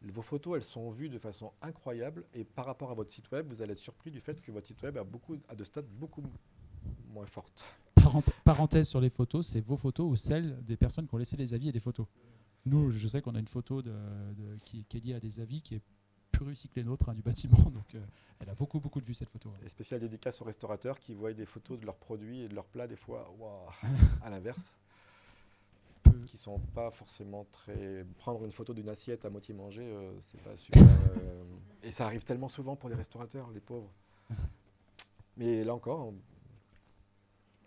Vos photos, elles sont vues de façon incroyable. Et par rapport à votre site web, vous allez être surpris du fait que votre site web a, beaucoup, a de stats beaucoup moins fortes. Parent- parenthèse sur les photos, c'est vos photos ou celles des personnes qui ont laissé les avis et des photos. Nous, je sais qu'on a une photo de, de- qui, qui est liée à des avis qui est plus réussie que les nôtres hein, du bâtiment. (laughs) Donc, euh, elle a beaucoup, beaucoup de vues cette photo. Et spécial dédicace aux restaurateurs qui voient des photos de leurs produits et de leurs plats, des fois, (laughs) à l'inverse. Qui sont pas forcément très. Prendre une photo d'une assiette à moitié mangée, euh, c'est pas super. euh, Et ça arrive tellement souvent pour les restaurateurs, les pauvres. Mais là encore, on ne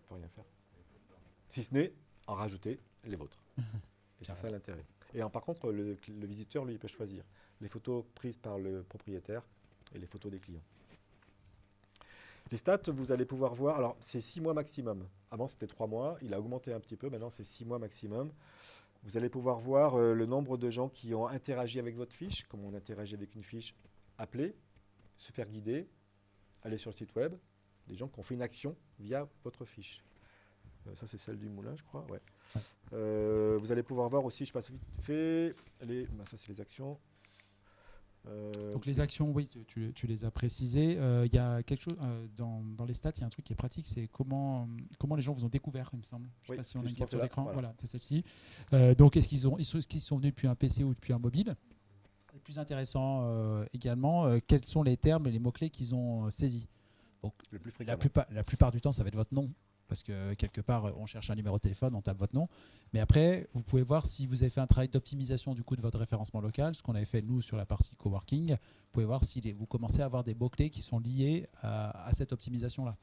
peut rien faire. Si ce n'est en rajouter les vôtres. (laughs) Et c'est ça l'intérêt. Et par contre, le, le visiteur, lui, il peut choisir les photos prises par le propriétaire et les photos des clients. Les stats, vous allez pouvoir voir, alors c'est 6 mois maximum. Avant c'était 3 mois, il a augmenté un petit peu, maintenant c'est 6 mois maximum. Vous allez pouvoir voir euh, le nombre de gens qui ont interagi avec votre fiche, comme on interagit avec une fiche, appeler, se faire guider, aller sur le site web, des gens qui ont fait une action via votre fiche. Euh, ça c'est celle du moulin, je crois. Ouais. Euh, vous allez pouvoir voir aussi, je passe vite fait, les, bah, ça c'est les actions. Euh, Donc les actions, oui, tu- les as précisées. Euh, Il y a quelque chose euh, dans, dans les stats, il y a un truc qui est pratique, c'est comment, comment les gens vous ont découvert, il me semble. Je sais Oui, pas si on a une capture d'écran. voilà. Voilà, c'est celle-ci. Euh, donc est-ce qu'ils ont, est-ce qu'ils sont venus depuis un PC ou depuis un mobile? Et plus intéressant euh, également, euh, quels sont les termes et les mots-clés qu'ils ont saisis? Donc le plus la fréquemment. plupart, la plupart du temps, ça va être votre nom. Parce que quelque part, on cherche un numéro de téléphone, on tape votre nom. Mais après, vous pouvez voir si vous avez fait un travail d'optimisation du coup de votre référencement local, ce qu'on avait fait nous sur la partie coworking. Vous pouvez voir si vous commencez à avoir des mots-clés qui sont liés à, cette optimisation-là.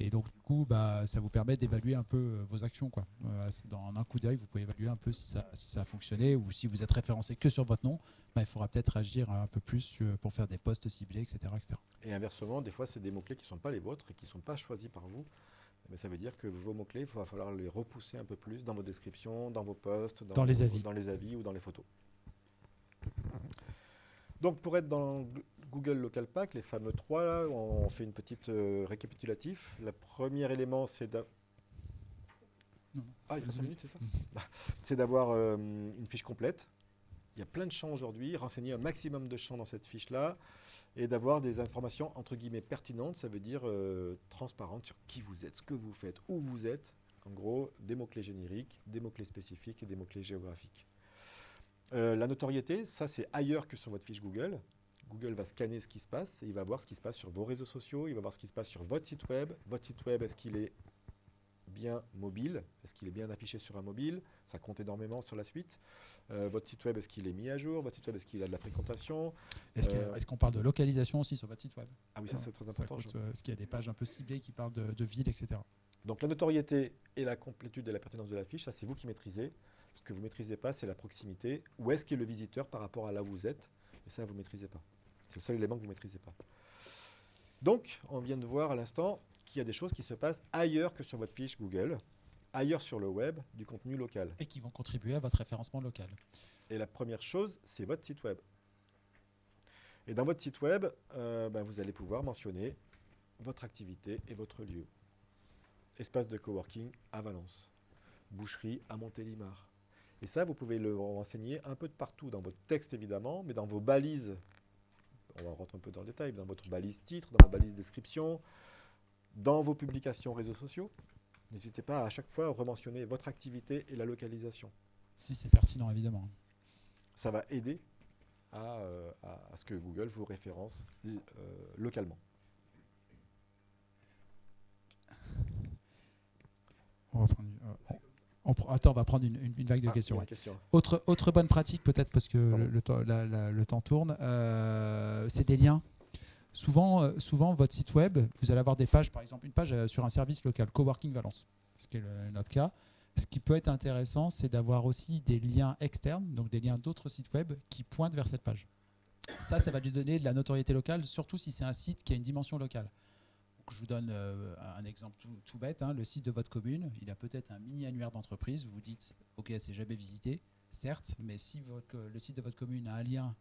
Et donc, du coup, bah, ça vous permet d'évaluer un peu euh, vos actions. Quoi. Euh, dans un coup d'œil, vous pouvez évaluer un peu si ça, a fonctionné ou si vous êtes référencé que sur votre nom, bah, il faudra peut-être agir un peu plus sur- pour faire des posts ciblés, etc. etc. Et inversement, des fois, c'est des mots-clés qui ne sont pas les vôtres et qui ne sont pas choisis par vous. Mais ça veut dire que vos mots-clés, il va falloir les repousser un peu plus dans vos descriptions, dans vos posts, Dans les vos- avis. dans les avis ou dans les photos. Donc, pour être dans Google Local Pack, les fameux trois, là, on fait une petite euh, récapitulatif. Le premier élément, c'est Ah, c'est ça? C'est d'avoir euh, une fiche complète. Il y a plein de champs aujourd'hui, renseigner un maximum de champs dans cette fiche-là et d'avoir des informations entre guillemets pertinentes, ça veut dire euh, transparentes sur qui vous êtes, ce que vous faites, où vous êtes. En gros, des mots-clés génériques, des mots-clés spécifiques et des mots-clés géographiques. Euh, la notoriété, ça c'est ailleurs que sur votre fiche Google. Google va scanner ce qui se passe et il va voir ce qui se passe sur vos réseaux sociaux, il va voir ce qui se passe sur votre site web. Votre site web, est-ce qu'il est bien mobile Est-ce qu'il est bien affiché sur un mobile? Ça compte énormément sur la suite. Euh, votre site web, est-ce qu'il est mis à jour? Votre site web, est-ce qu'il a de la fréquentation? Est-ce Euh, qu'on parle de localisation aussi sur votre site web? Ah oui, ça c'est très important. euh, Est-ce qu'il y a des pages un peu ciblées qui parlent de, de villes, etc. Donc la notoriété et la complétude et la pertinence de la fiche, ça c'est vous qui maîtrisez. Ce que vous ne maîtrisez pas, c'est la proximité. Où est-ce qu'est le visiteur par rapport à là où vous êtes? Et ça, vous ne maîtrisez pas. C'est le seul élément que vous ne maîtrisez pas. Donc, on vient de voir à l'instant qu'il y a des choses qui se passent ailleurs que sur votre fiche Google, ailleurs sur le web, du contenu local. Et qui vont contribuer à votre référencement local. Et la première chose, c'est votre site web. Et dans votre site web, euh, ben, vous allez pouvoir mentionner votre activité et votre lieu. Espace de coworking à Valence. Boucherie à Montélimar. Et ça, vous pouvez le renseigner un peu de partout, dans votre texte évidemment, mais dans vos balises. On va rentrer un peu dans le détail, dans votre balise titre, dans vos balises description, dans vos publications réseaux sociaux. N'hésitez pas à, à chaque fois à rementionner votre activité et la localisation Si c'est pertinent, évidemment. ça va aider à, euh, à- à ce que Google vous référence euh, localement. On va prendre une- euh, on- on pr- attends, on va prendre une, une- une vague de Ah, questions. ouais. question. Autre, autre bonne pratique, peut-être parce que le, le temps, la- la- le temps tourne, c'est des liens. Souvent, euh, souvent, votre site web, vous allez avoir des pages, par exemple, une page euh, sur un service local, Coworking Valence, ce qui est notre cas. Ce qui peut être intéressant, c'est d'avoir aussi des liens externes, donc des liens d'autres sites web qui pointent vers cette page. Ça, ça va lui donner de la notoriété locale, surtout si c'est un site qui a une dimension locale. Je vous donne euh, un exemple tout, bête. hein. Le site de votre commune, il a peut-être un mini annuaire d'entreprise. Vous vous dites, OK, c'est jamais visité, certes, mais si le site de votre commune a un lien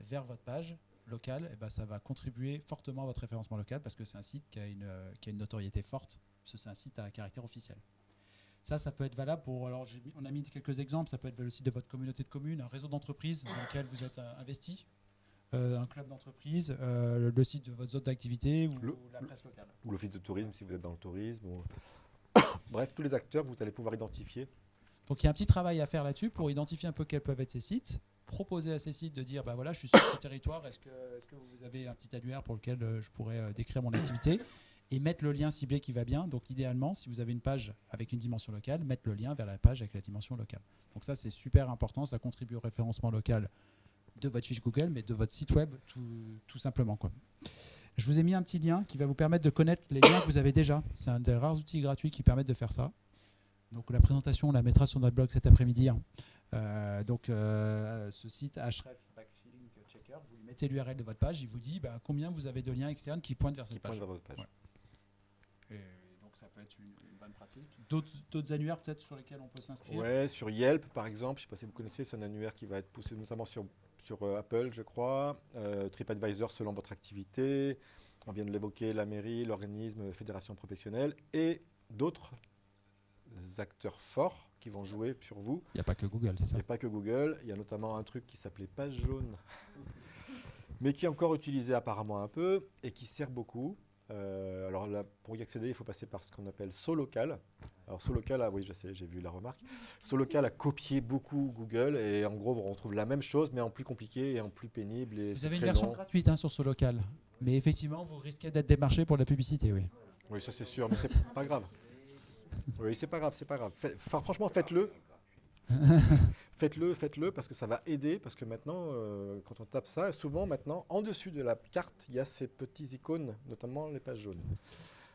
vers votre page locale, eh ben, ça va contribuer fortement à votre référencement local parce que c'est un site qui a une, euh, qui a une notoriété forte, parce c'est un site à caractère officiel. Ça, ça peut être valable pour. Alors, on a mis quelques exemples. Ça peut être le site de votre communauté de communes, un réseau d'entreprises dans lequel vous êtes euh, investi, euh, un club d'entreprise, euh, le, le site de votre zone d'activité ou la presse locale. Ou l'office de tourisme si vous êtes dans le tourisme. ou- (coughs) Bref, tous les acteurs, vous allez pouvoir identifier. Donc il y a un petit travail à faire là-dessus pour identifier un peu quels peuvent être ces sites, proposer à ces sites de dire bah voilà je suis sur ce (coughs) territoire, est-ce que, vous avez un petit annuaire pour lequel euh, je pourrais euh, décrire mon activité et mettre le lien ciblé qui va bien. Donc idéalement si vous avez une page avec une dimension locale, mettre le lien vers la page avec la dimension locale. Donc ça c'est super important, ça contribue au référencement local de votre fiche Google mais de votre site web tout, simplement. Je vous ai mis un petit lien qui va vous permettre de connaître les liens que vous avez déjà. C'est un des rares outils gratuits qui permettent de faire ça. Donc la présentation, on la mettra sur notre blog cet après-midi. hein. Euh, donc euh, ce site href Backlink Checker, vous lui mettez l'URL de votre page, il vous dit bah, combien vous avez de liens externes qui pointent vers qui cette pointent page. vers votre page. Et donc ça peut être une, une bonne pratique. D'autres d'autres annuaires peut-être sur lesquels on peut s'inscrire? Ouais, sur Yelp par exemple, je ne sais pas si vous connaissez, c'est un annuaire qui va être poussé notamment sur, sur euh, Apple, je crois. Euh, TripAdvisor selon votre activité. On vient de l'évoquer, la mairie, l'organisme, fédération professionnelle et d'autres acteurs forts qui vont jouer sur vous. Il n'y a pas que Google, c'est ça Il n'y a pas que Google, il y a notamment un truc qui s'appelait Page jaune, (laughs) mais qui est encore utilisé apparemment un peu et qui sert beaucoup. Euh, alors là, pour y accéder, il faut passer par ce qu'on appelle Solocal. Alors Solocal, ah oui, je sais, j'ai vu la remarque. Solocal a copié beaucoup Google et en gros, on retrouve la même chose, mais en plus compliqué et en plus pénible. Et Vous avez une version long. gratuite hein, sur ce local. Mais effectivement, vous risquez d'être démarché pour la publicité, oui. Oui, ça c'est sûr, mais c'est pas grave. Oui, c'est pas grave, c'est pas grave. Fait- franchement, faites-le. (laughs) faites-le, faites-le, parce que ça va aider. Parce que maintenant, euh, quand on tape ça, souvent maintenant, en dessus de la carte, il y a ces petits icônes, notamment les pages jaunes.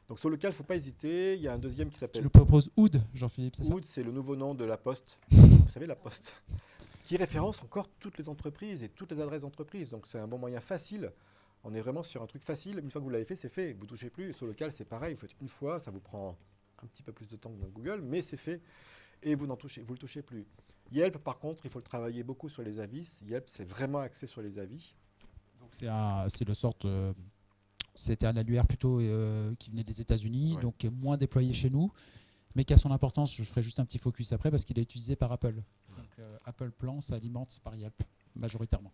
Donc sur lequel il ne faut pas hésiter. Il y a un deuxième qui Je s'appelle le propose Oud, Jean-Philippe, c'est ça? Wood, c'est le nouveau nom de la Poste. (laughs) Vous savez, la Poste. Qui référence encore toutes les entreprises et toutes les adresses d'entreprises. Donc c'est un bon moyen facile. On est vraiment sur un truc facile. Une fois que vous l'avez fait, c'est fait. Vous ne touchez plus. Sur local, c'est pareil. Vous faites une fois, ça vous prend un petit peu plus de temps que dans Google, mais c'est fait. Et vous ne touchez, vous le touchez plus. Yelp, par contre, il faut le travailler beaucoup sur les avis. Yelp, c'est vraiment axé sur les avis. Donc c'est le sorte. euh, C'était un annuaire plutôt euh, qui venait des États-Unis, Ouais. donc qui est moins déployé chez nous, mais qui a son importance. Je ferai juste un petit focus après parce qu'il est utilisé par Apple. Donc euh, Apple Plan s'alimente par Yelp majoritairement.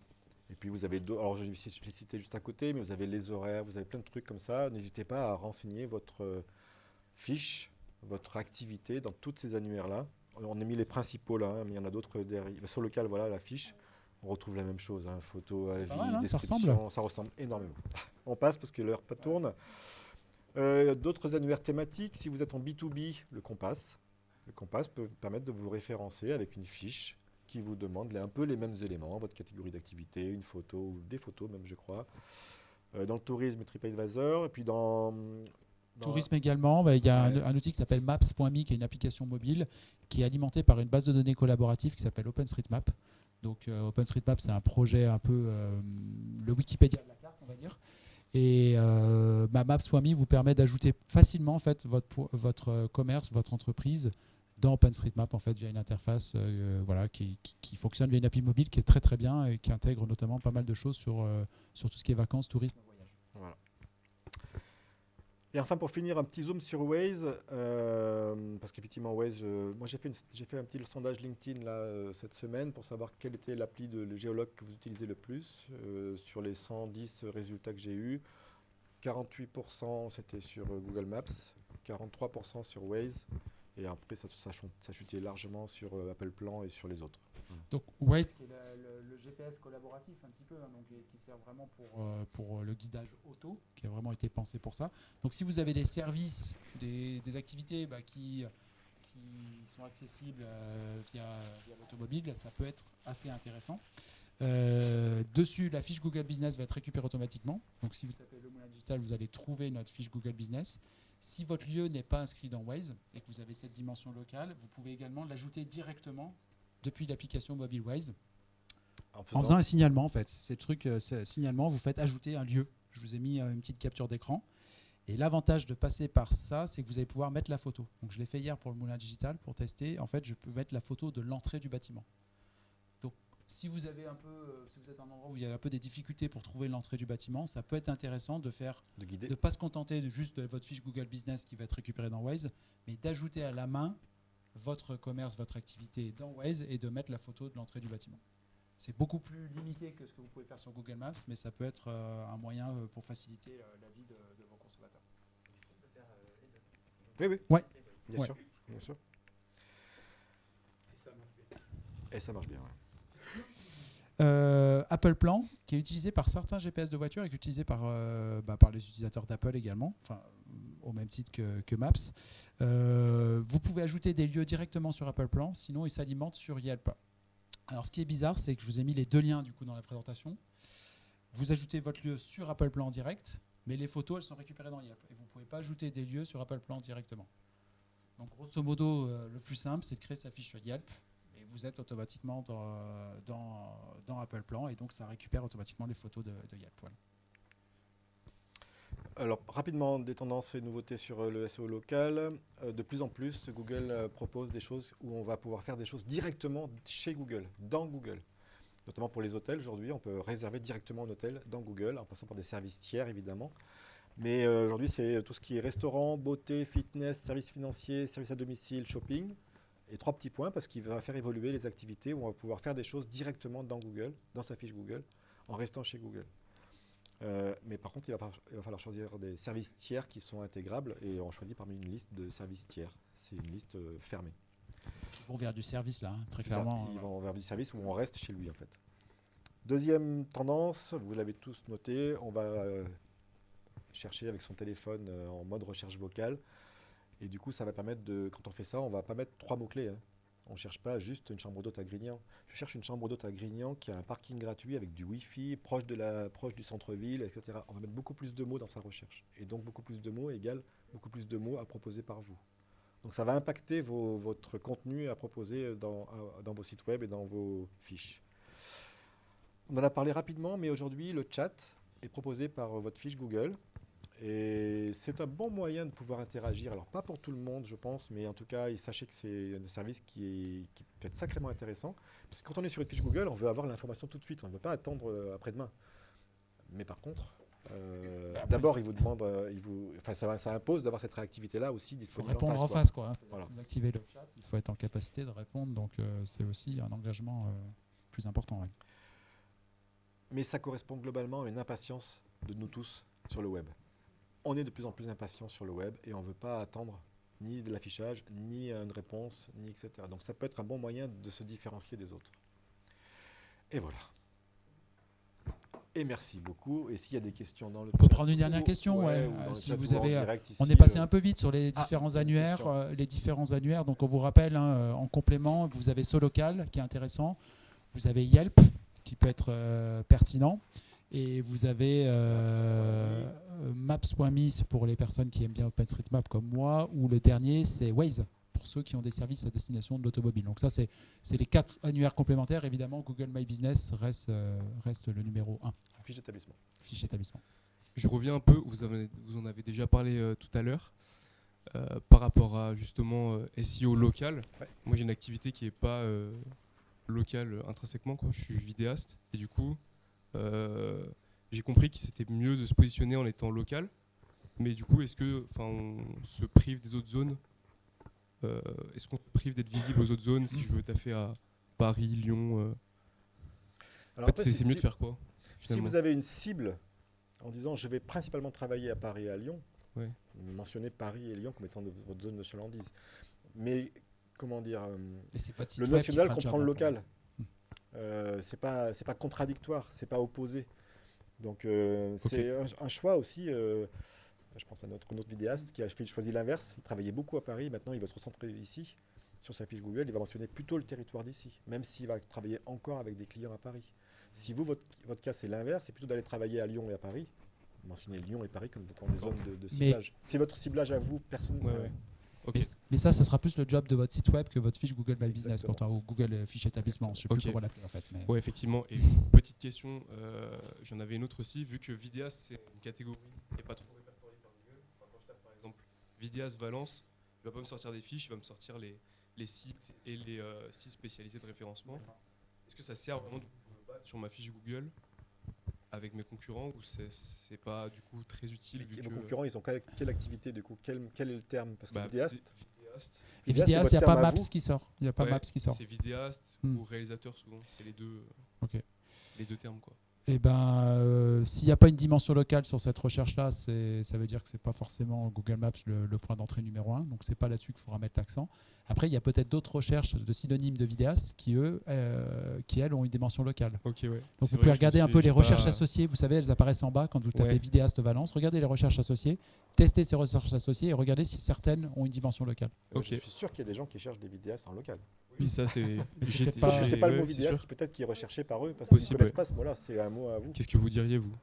Et puis vous avez alors je les citer juste à côté, mais vous avez les horaires, vous avez plein de trucs comme ça. N'hésitez pas à renseigner votre fiche, votre activité dans toutes ces annuaires-là. On a mis les principaux là, hein, mais il y en a d'autres derrière. Sur local, voilà la fiche. On retrouve la même chose, hein, photo, avis, mal, hein, ça description, ressemble. ça ressemble énormément. (laughs) On passe parce que l'heure pas tourne. Euh, D'autres annuaires thématiques, si vous êtes en B2B, le Compass. Le Compass peut permettre de vous référencer avec une fiche qui vous demande un peu les mêmes éléments, votre catégorie d'activité, une photo ou des photos même, je crois. Euh, dans le tourisme, TripAdvisor, et puis dans... dans- Tourisme également, bah, il y a Ouais. un, un outil qui s'appelle Maps.me, qui est une application mobile qui est alimentée par une base de données collaborative qui s'appelle OpenStreetMap. Donc euh, OpenStreetMap, c'est un projet un peu euh, le Wikipédia de la carte, on va dire. Et euh, bah, Maps.me vous permet d'ajouter facilement en fait votre, euh, commerce, votre entreprise dans OpenStreetMap en fait via une interface voilà, qui, qui- qui fonctionne via une API mobile qui est très très bien et qui intègre notamment pas mal de choses sur, sur tout ce qui est vacances, tourisme. Voilà. Et enfin, pour finir, un petit zoom sur Waze, euh, parce qu'effectivement, Waze, moi j'ai fait, fait un petit sondage LinkedIn là, euh, cette semaine pour savoir quelle était l'appli de le géologue que vous utilisez le plus. Euh, sur les 110 résultats que j'ai eus, 48% c'était sur Google Maps, 43% sur Waze, et après ça, ça, chutait largement sur Apple Plan et sur les autres. Donc Waze, qui est le, le- le GPS collaboratif un petit peu, hein, donc, qui sert vraiment pour, euh, pour le guidage auto, qui a vraiment été pensé pour ça. Donc si vous avez des services, des, des activités bah, qui, qui sont accessibles euh, via, via l'automobile, ça peut être assez intéressant. Euh, dessus, la fiche Google Business va être récupérée automatiquement. Donc si vous tapez le moulin digital, vous allez trouver notre fiche Google Business. Si votre lieu n'est pas inscrit dans Waze et que vous avez cette dimension locale, vous pouvez également l'ajouter directement depuis l'application mobile Waze En en faisant- faisant un signalement en fait. C'est le truc, euh, c'est signalement, vous faites ajouter un lieu. Je vous ai mis euh, une petite capture d'écran. Et l'avantage de passer par ça, c'est que vous allez pouvoir mettre la photo. Donc je l'ai fait hier pour le moulin digital pour tester. En fait, je peux mettre la photo de l'entrée du bâtiment. Donc si vous avez un peu, euh, si vous êtes un endroit où il y a un peu des difficultés pour trouver l'entrée du bâtiment, ça peut être intéressant de faire de ne pas se contenter de juste de votre fiche Google Business qui va être récupérée dans Waze, mais d'ajouter à la main votre commerce, votre activité dans Waze et de mettre la photo de l'entrée du bâtiment. C'est beaucoup plus limité que ce que vous pouvez faire sur Google Maps, mais ça peut être euh, un moyen euh, pour faciliter euh, la vie de, de vos consommateurs. Oui, oui. Ouais. Bien Ouais. sûr. Bien sûr. Et ça marche bien. ouais. Euh, Apple Plan, qui est utilisé par certains GPS de voiture et qui est utilisé par, euh, bah, par les utilisateurs d'Apple également, enfin, au même titre que, Maps. Euh, vous pouvez ajouter des lieux directement sur Apple Plan, sinon ils s'alimentent sur Yelp. Alors ce qui est bizarre, c'est que je vous ai mis les deux liens du coup dans la présentation. Vous ajoutez votre lieu sur Apple Plan en direct, mais les photos elles sont récupérées dans Yelp. Et vous ne pouvez pas ajouter des lieux sur Apple Plan directement. Donc grosso modo, euh, le plus simple, c'est de créer sa fiche sur Yelp et vous êtes automatiquement dans, dans, dans Apple Plan et donc ça récupère automatiquement les photos de, de Yelp. voilà. Alors, rapidement, des tendances et nouveautés sur euh, le SEO local. Euh, de plus en plus, Google euh, propose des choses où on va pouvoir faire des choses directement chez Google, dans Google. Notamment pour les hôtels, aujourd'hui, on peut réserver directement un hôtel dans Google, en passant par des services tiers, évidemment. Mais aujourd'hui, c'est tout ce qui est restaurant, beauté, fitness, services financiers, services à domicile, shopping. Et trois petits points, parce qu'il va faire évoluer les activités où on va pouvoir faire des choses directement dans Google, dans sa fiche Google, en restant chez Google. Euh, mais par contre, il va, falloir, il va falloir choisir des services tiers qui sont intégrables et on choisit parmi une liste de services tiers. C'est une liste euh, fermée. Ils vont vers du service là, hein, très ça, clairement. Ils euh, vont vers du service où on reste chez lui en fait. Deuxième tendance, vous l'avez tous noté, on va euh, chercher avec son téléphone en mode recherche vocale. Et du coup, ça va permettre de, quand on fait ça, on va pas mettre trois mots-clés. hein. On ne cherche pas juste une chambre d'hôte à Grignan. Je cherche une chambre d'hôte à Grignan qui a un parking gratuit avec du Wi-Fi, proche, du centre-ville, etc. On va mettre beaucoup plus de mots dans sa recherche. Et donc, beaucoup plus de mots égale beaucoup plus de mots à proposer par vous. Donc, ça va impacter votre contenu à proposer dans vos sites web et dans vos fiches. On en a parlé rapidement, mais aujourd'hui, le chat est proposé par votre fiche Google. Et c'est un bon moyen de pouvoir interagir. Alors, pas pour tout le monde, je pense, mais en tout cas, et sachez que c'est un service qui, est, qui peut être sacrément intéressant. Parce que quand on est sur une fiche Google, on veut avoir l'information tout de suite. On ne veut pas attendre euh, après-demain. Mais par contre, euh, d'abord, il vous demande, euh, il vous, enfin, ça, impose d'avoir cette réactivité-là aussi Il faut disponible répondre en quoi. face. Quoi, Voilà. Vous activez le chat, il faut être en capacité de répondre, donc euh, c'est aussi un engagement plus important. ouais. Mais ça correspond globalement à une impatience de nous tous sur le web. On est de plus en plus impatients sur le web et on ne veut pas attendre ni de l'affichage, ni une réponse, ni etc. Donc ça peut être un bon moyen de se différencier des autres. Et voilà. Et merci beaucoup. Et s'il y a des questions dans le On peut prendre une dernière ou- question. ouais, ouais, euh, si vous avez, euh, on est passé euh, un peu vite sur les Ah, différents annuaires. euh, les différents annuaires. Donc on vous rappelle, hein, euh, en complément, vous avez Solocal qui est intéressant. Vous avez Yelp qui peut être euh, pertinent. Et vous avez euh, euh, Maps.me pour les personnes qui aiment bien OpenStreetMap comme moi. Ou le dernier, c'est Waze pour ceux qui ont des services à destination de l'automobile. Donc ça, c'est les quatre annuaires complémentaires. Évidemment, Google My Business reste, euh, reste le numéro 1, Fiche d'établissement. fiche établissement. Je reviens un peu, vous, avez- vous en avez déjà parlé euh, tout à l'heure, euh, par rapport à justement euh, SEO local. Ouais. Moi j'ai une activité qui n'est pas euh, locale intrinsèquement, quoi. je suis vidéaste, et du coup j'ai compris que c'était mieux de se positionner en étant local. Mais du coup, est-ce que, enfin, on se prive des autres zones? Euh, Est-ce qu'on se prive d'être visible aux autres zones si je veux taffer à Paris, Lyon euh, Alors en fait, après, c'est mieux si- de faire quoi Si vous avez une cible en disant je vais principalement travailler à Paris et à Lyon, Ouais. mentionnez Paris et Lyon comme étant de- votre zone de chalandise. Mais comment dire, euh, le national comprend le local. Euh, c'est pas c'est pas contradictoire, c'est pas opposé. Donc euh, c'est un, un choix aussi. euh, je pense à notre, notre vidéaste qui a choisi l'inverse. Il travaillait beaucoup à Paris, maintenant il va se recentrer ici. Sur sa fiche Google, il va mentionner plutôt le territoire d'ici, même s'il va travailler encore avec des clients à Paris. Si vous, votre, votre cas, c'est l'inverse, c'est plutôt d'aller travailler à Lyon et à Paris. Mentionnez Lyon et Paris comme étant des zones de, ciblage. C'est votre ciblage à vous, personne. Ouais, ouais. Mais, mais ça, ça sera plus le job de votre site web que votre fiche Google My Business, Exactement. pourtant, ou Google euh, Fiche Établissement. Je sais Ok. plus comment l'appeler en fait. Mais... Ouais, effectivement. Et (laughs) petite question, euh, j'en avais une autre aussi, vu que Vidias, c'est une catégorie qui n'est pas trop répertoriée par Google. Enfin, quand je tape par exemple Vidias Valence, il va pas me sortir des fiches, il va me sortir les, les sites et les euh, sites spécialisés de référencement. Est-ce que ça sert vraiment de me battre sur ma fiche Google avec mes concurrents ou c'est c'est pas du coup très utile vu et que vos concurrents, ils ont quelle, quelle activité du coup quel, quel est le terme? Parce que bah, vidéaste, vi- vidéaste, il n'y a pas Maps qui sort. Il n'y a pas ouais, Maps qui sort. C'est vidéaste Hmm. ou réalisateur souvent, c'est les deux, Ok. les deux termes quoi. Et ben, euh, s'il n'y a pas une dimension locale sur cette recherche-là, c'est- ça veut dire que c'est pas forcément Google Maps le, le point d'entrée numéro un. Donc c'est pas là-dessus qu'il faudra mettre l'accent. Après, il y a peut-être d'autres recherches de synonymes de vidéastes qui eux, euh, qui elles ont une dimension locale. Ouais. Donc vous pouvez regarder un peu les recherches pas- associées. Vous savez, elles apparaissent en bas quand vous tapez Ouais. vidéaste Valence. Regardez les recherches associées, testez ces recherches associées et regardez si certaines ont une dimension locale. Ok. je suis sûr qu'il y a des gens qui cherchent des vidéastes en local. Oui, ça c'est. Sauf pas- c'est pas le mot c'est vidéaste peut-être qui est recherché par eux parce qu'ils ne Possible, connaissent ouais. pas ce mot-là. C'est un mot à vous. Qu'est-ce que vous diriez vous?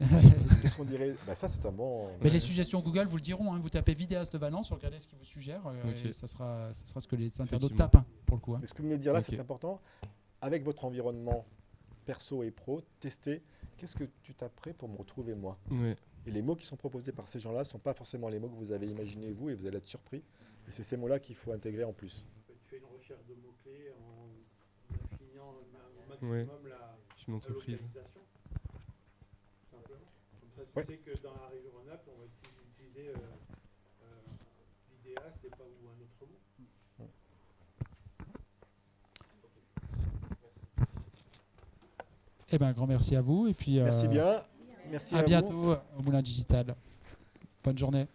Qu'est-ce qu'on dirait? Bah, Ça, c'est un bon. Mais les suggestions Google vous le diront. hein. Vous tapez vidéaste Valence, regardez ce qu'ils vous suggèrent euh, Ok. et ça sera, ça sera ce que les internautes tapent hein, pour le coup. hein. Mais ce que vous venez de dire là, c'est important. Avec votre environnement perso et pro, testez qu'est-ce que tu taperais pour me retrouver moi? Ouais. Et les mots qui sont proposés par ces gens-là ne sont pas forcément les mots que vous avez imaginés vous et vous allez être surpris. Et c'est ces mots-là qu'il faut intégrer en plus. Recherche de mots-clés en affinant au maximum Ouais. la, une la entreprise. localisation. Simplement. Comme ça, tu Ouais. sais que dans la région Rhône-Alpes, on va utiliser euh, euh, vidéaste et pas ou un autre mot. Eh ben, un grand merci à vous et puis Merci euh, bien. Merci à à vous. bientôt au Moulin Digital. Bonne journée.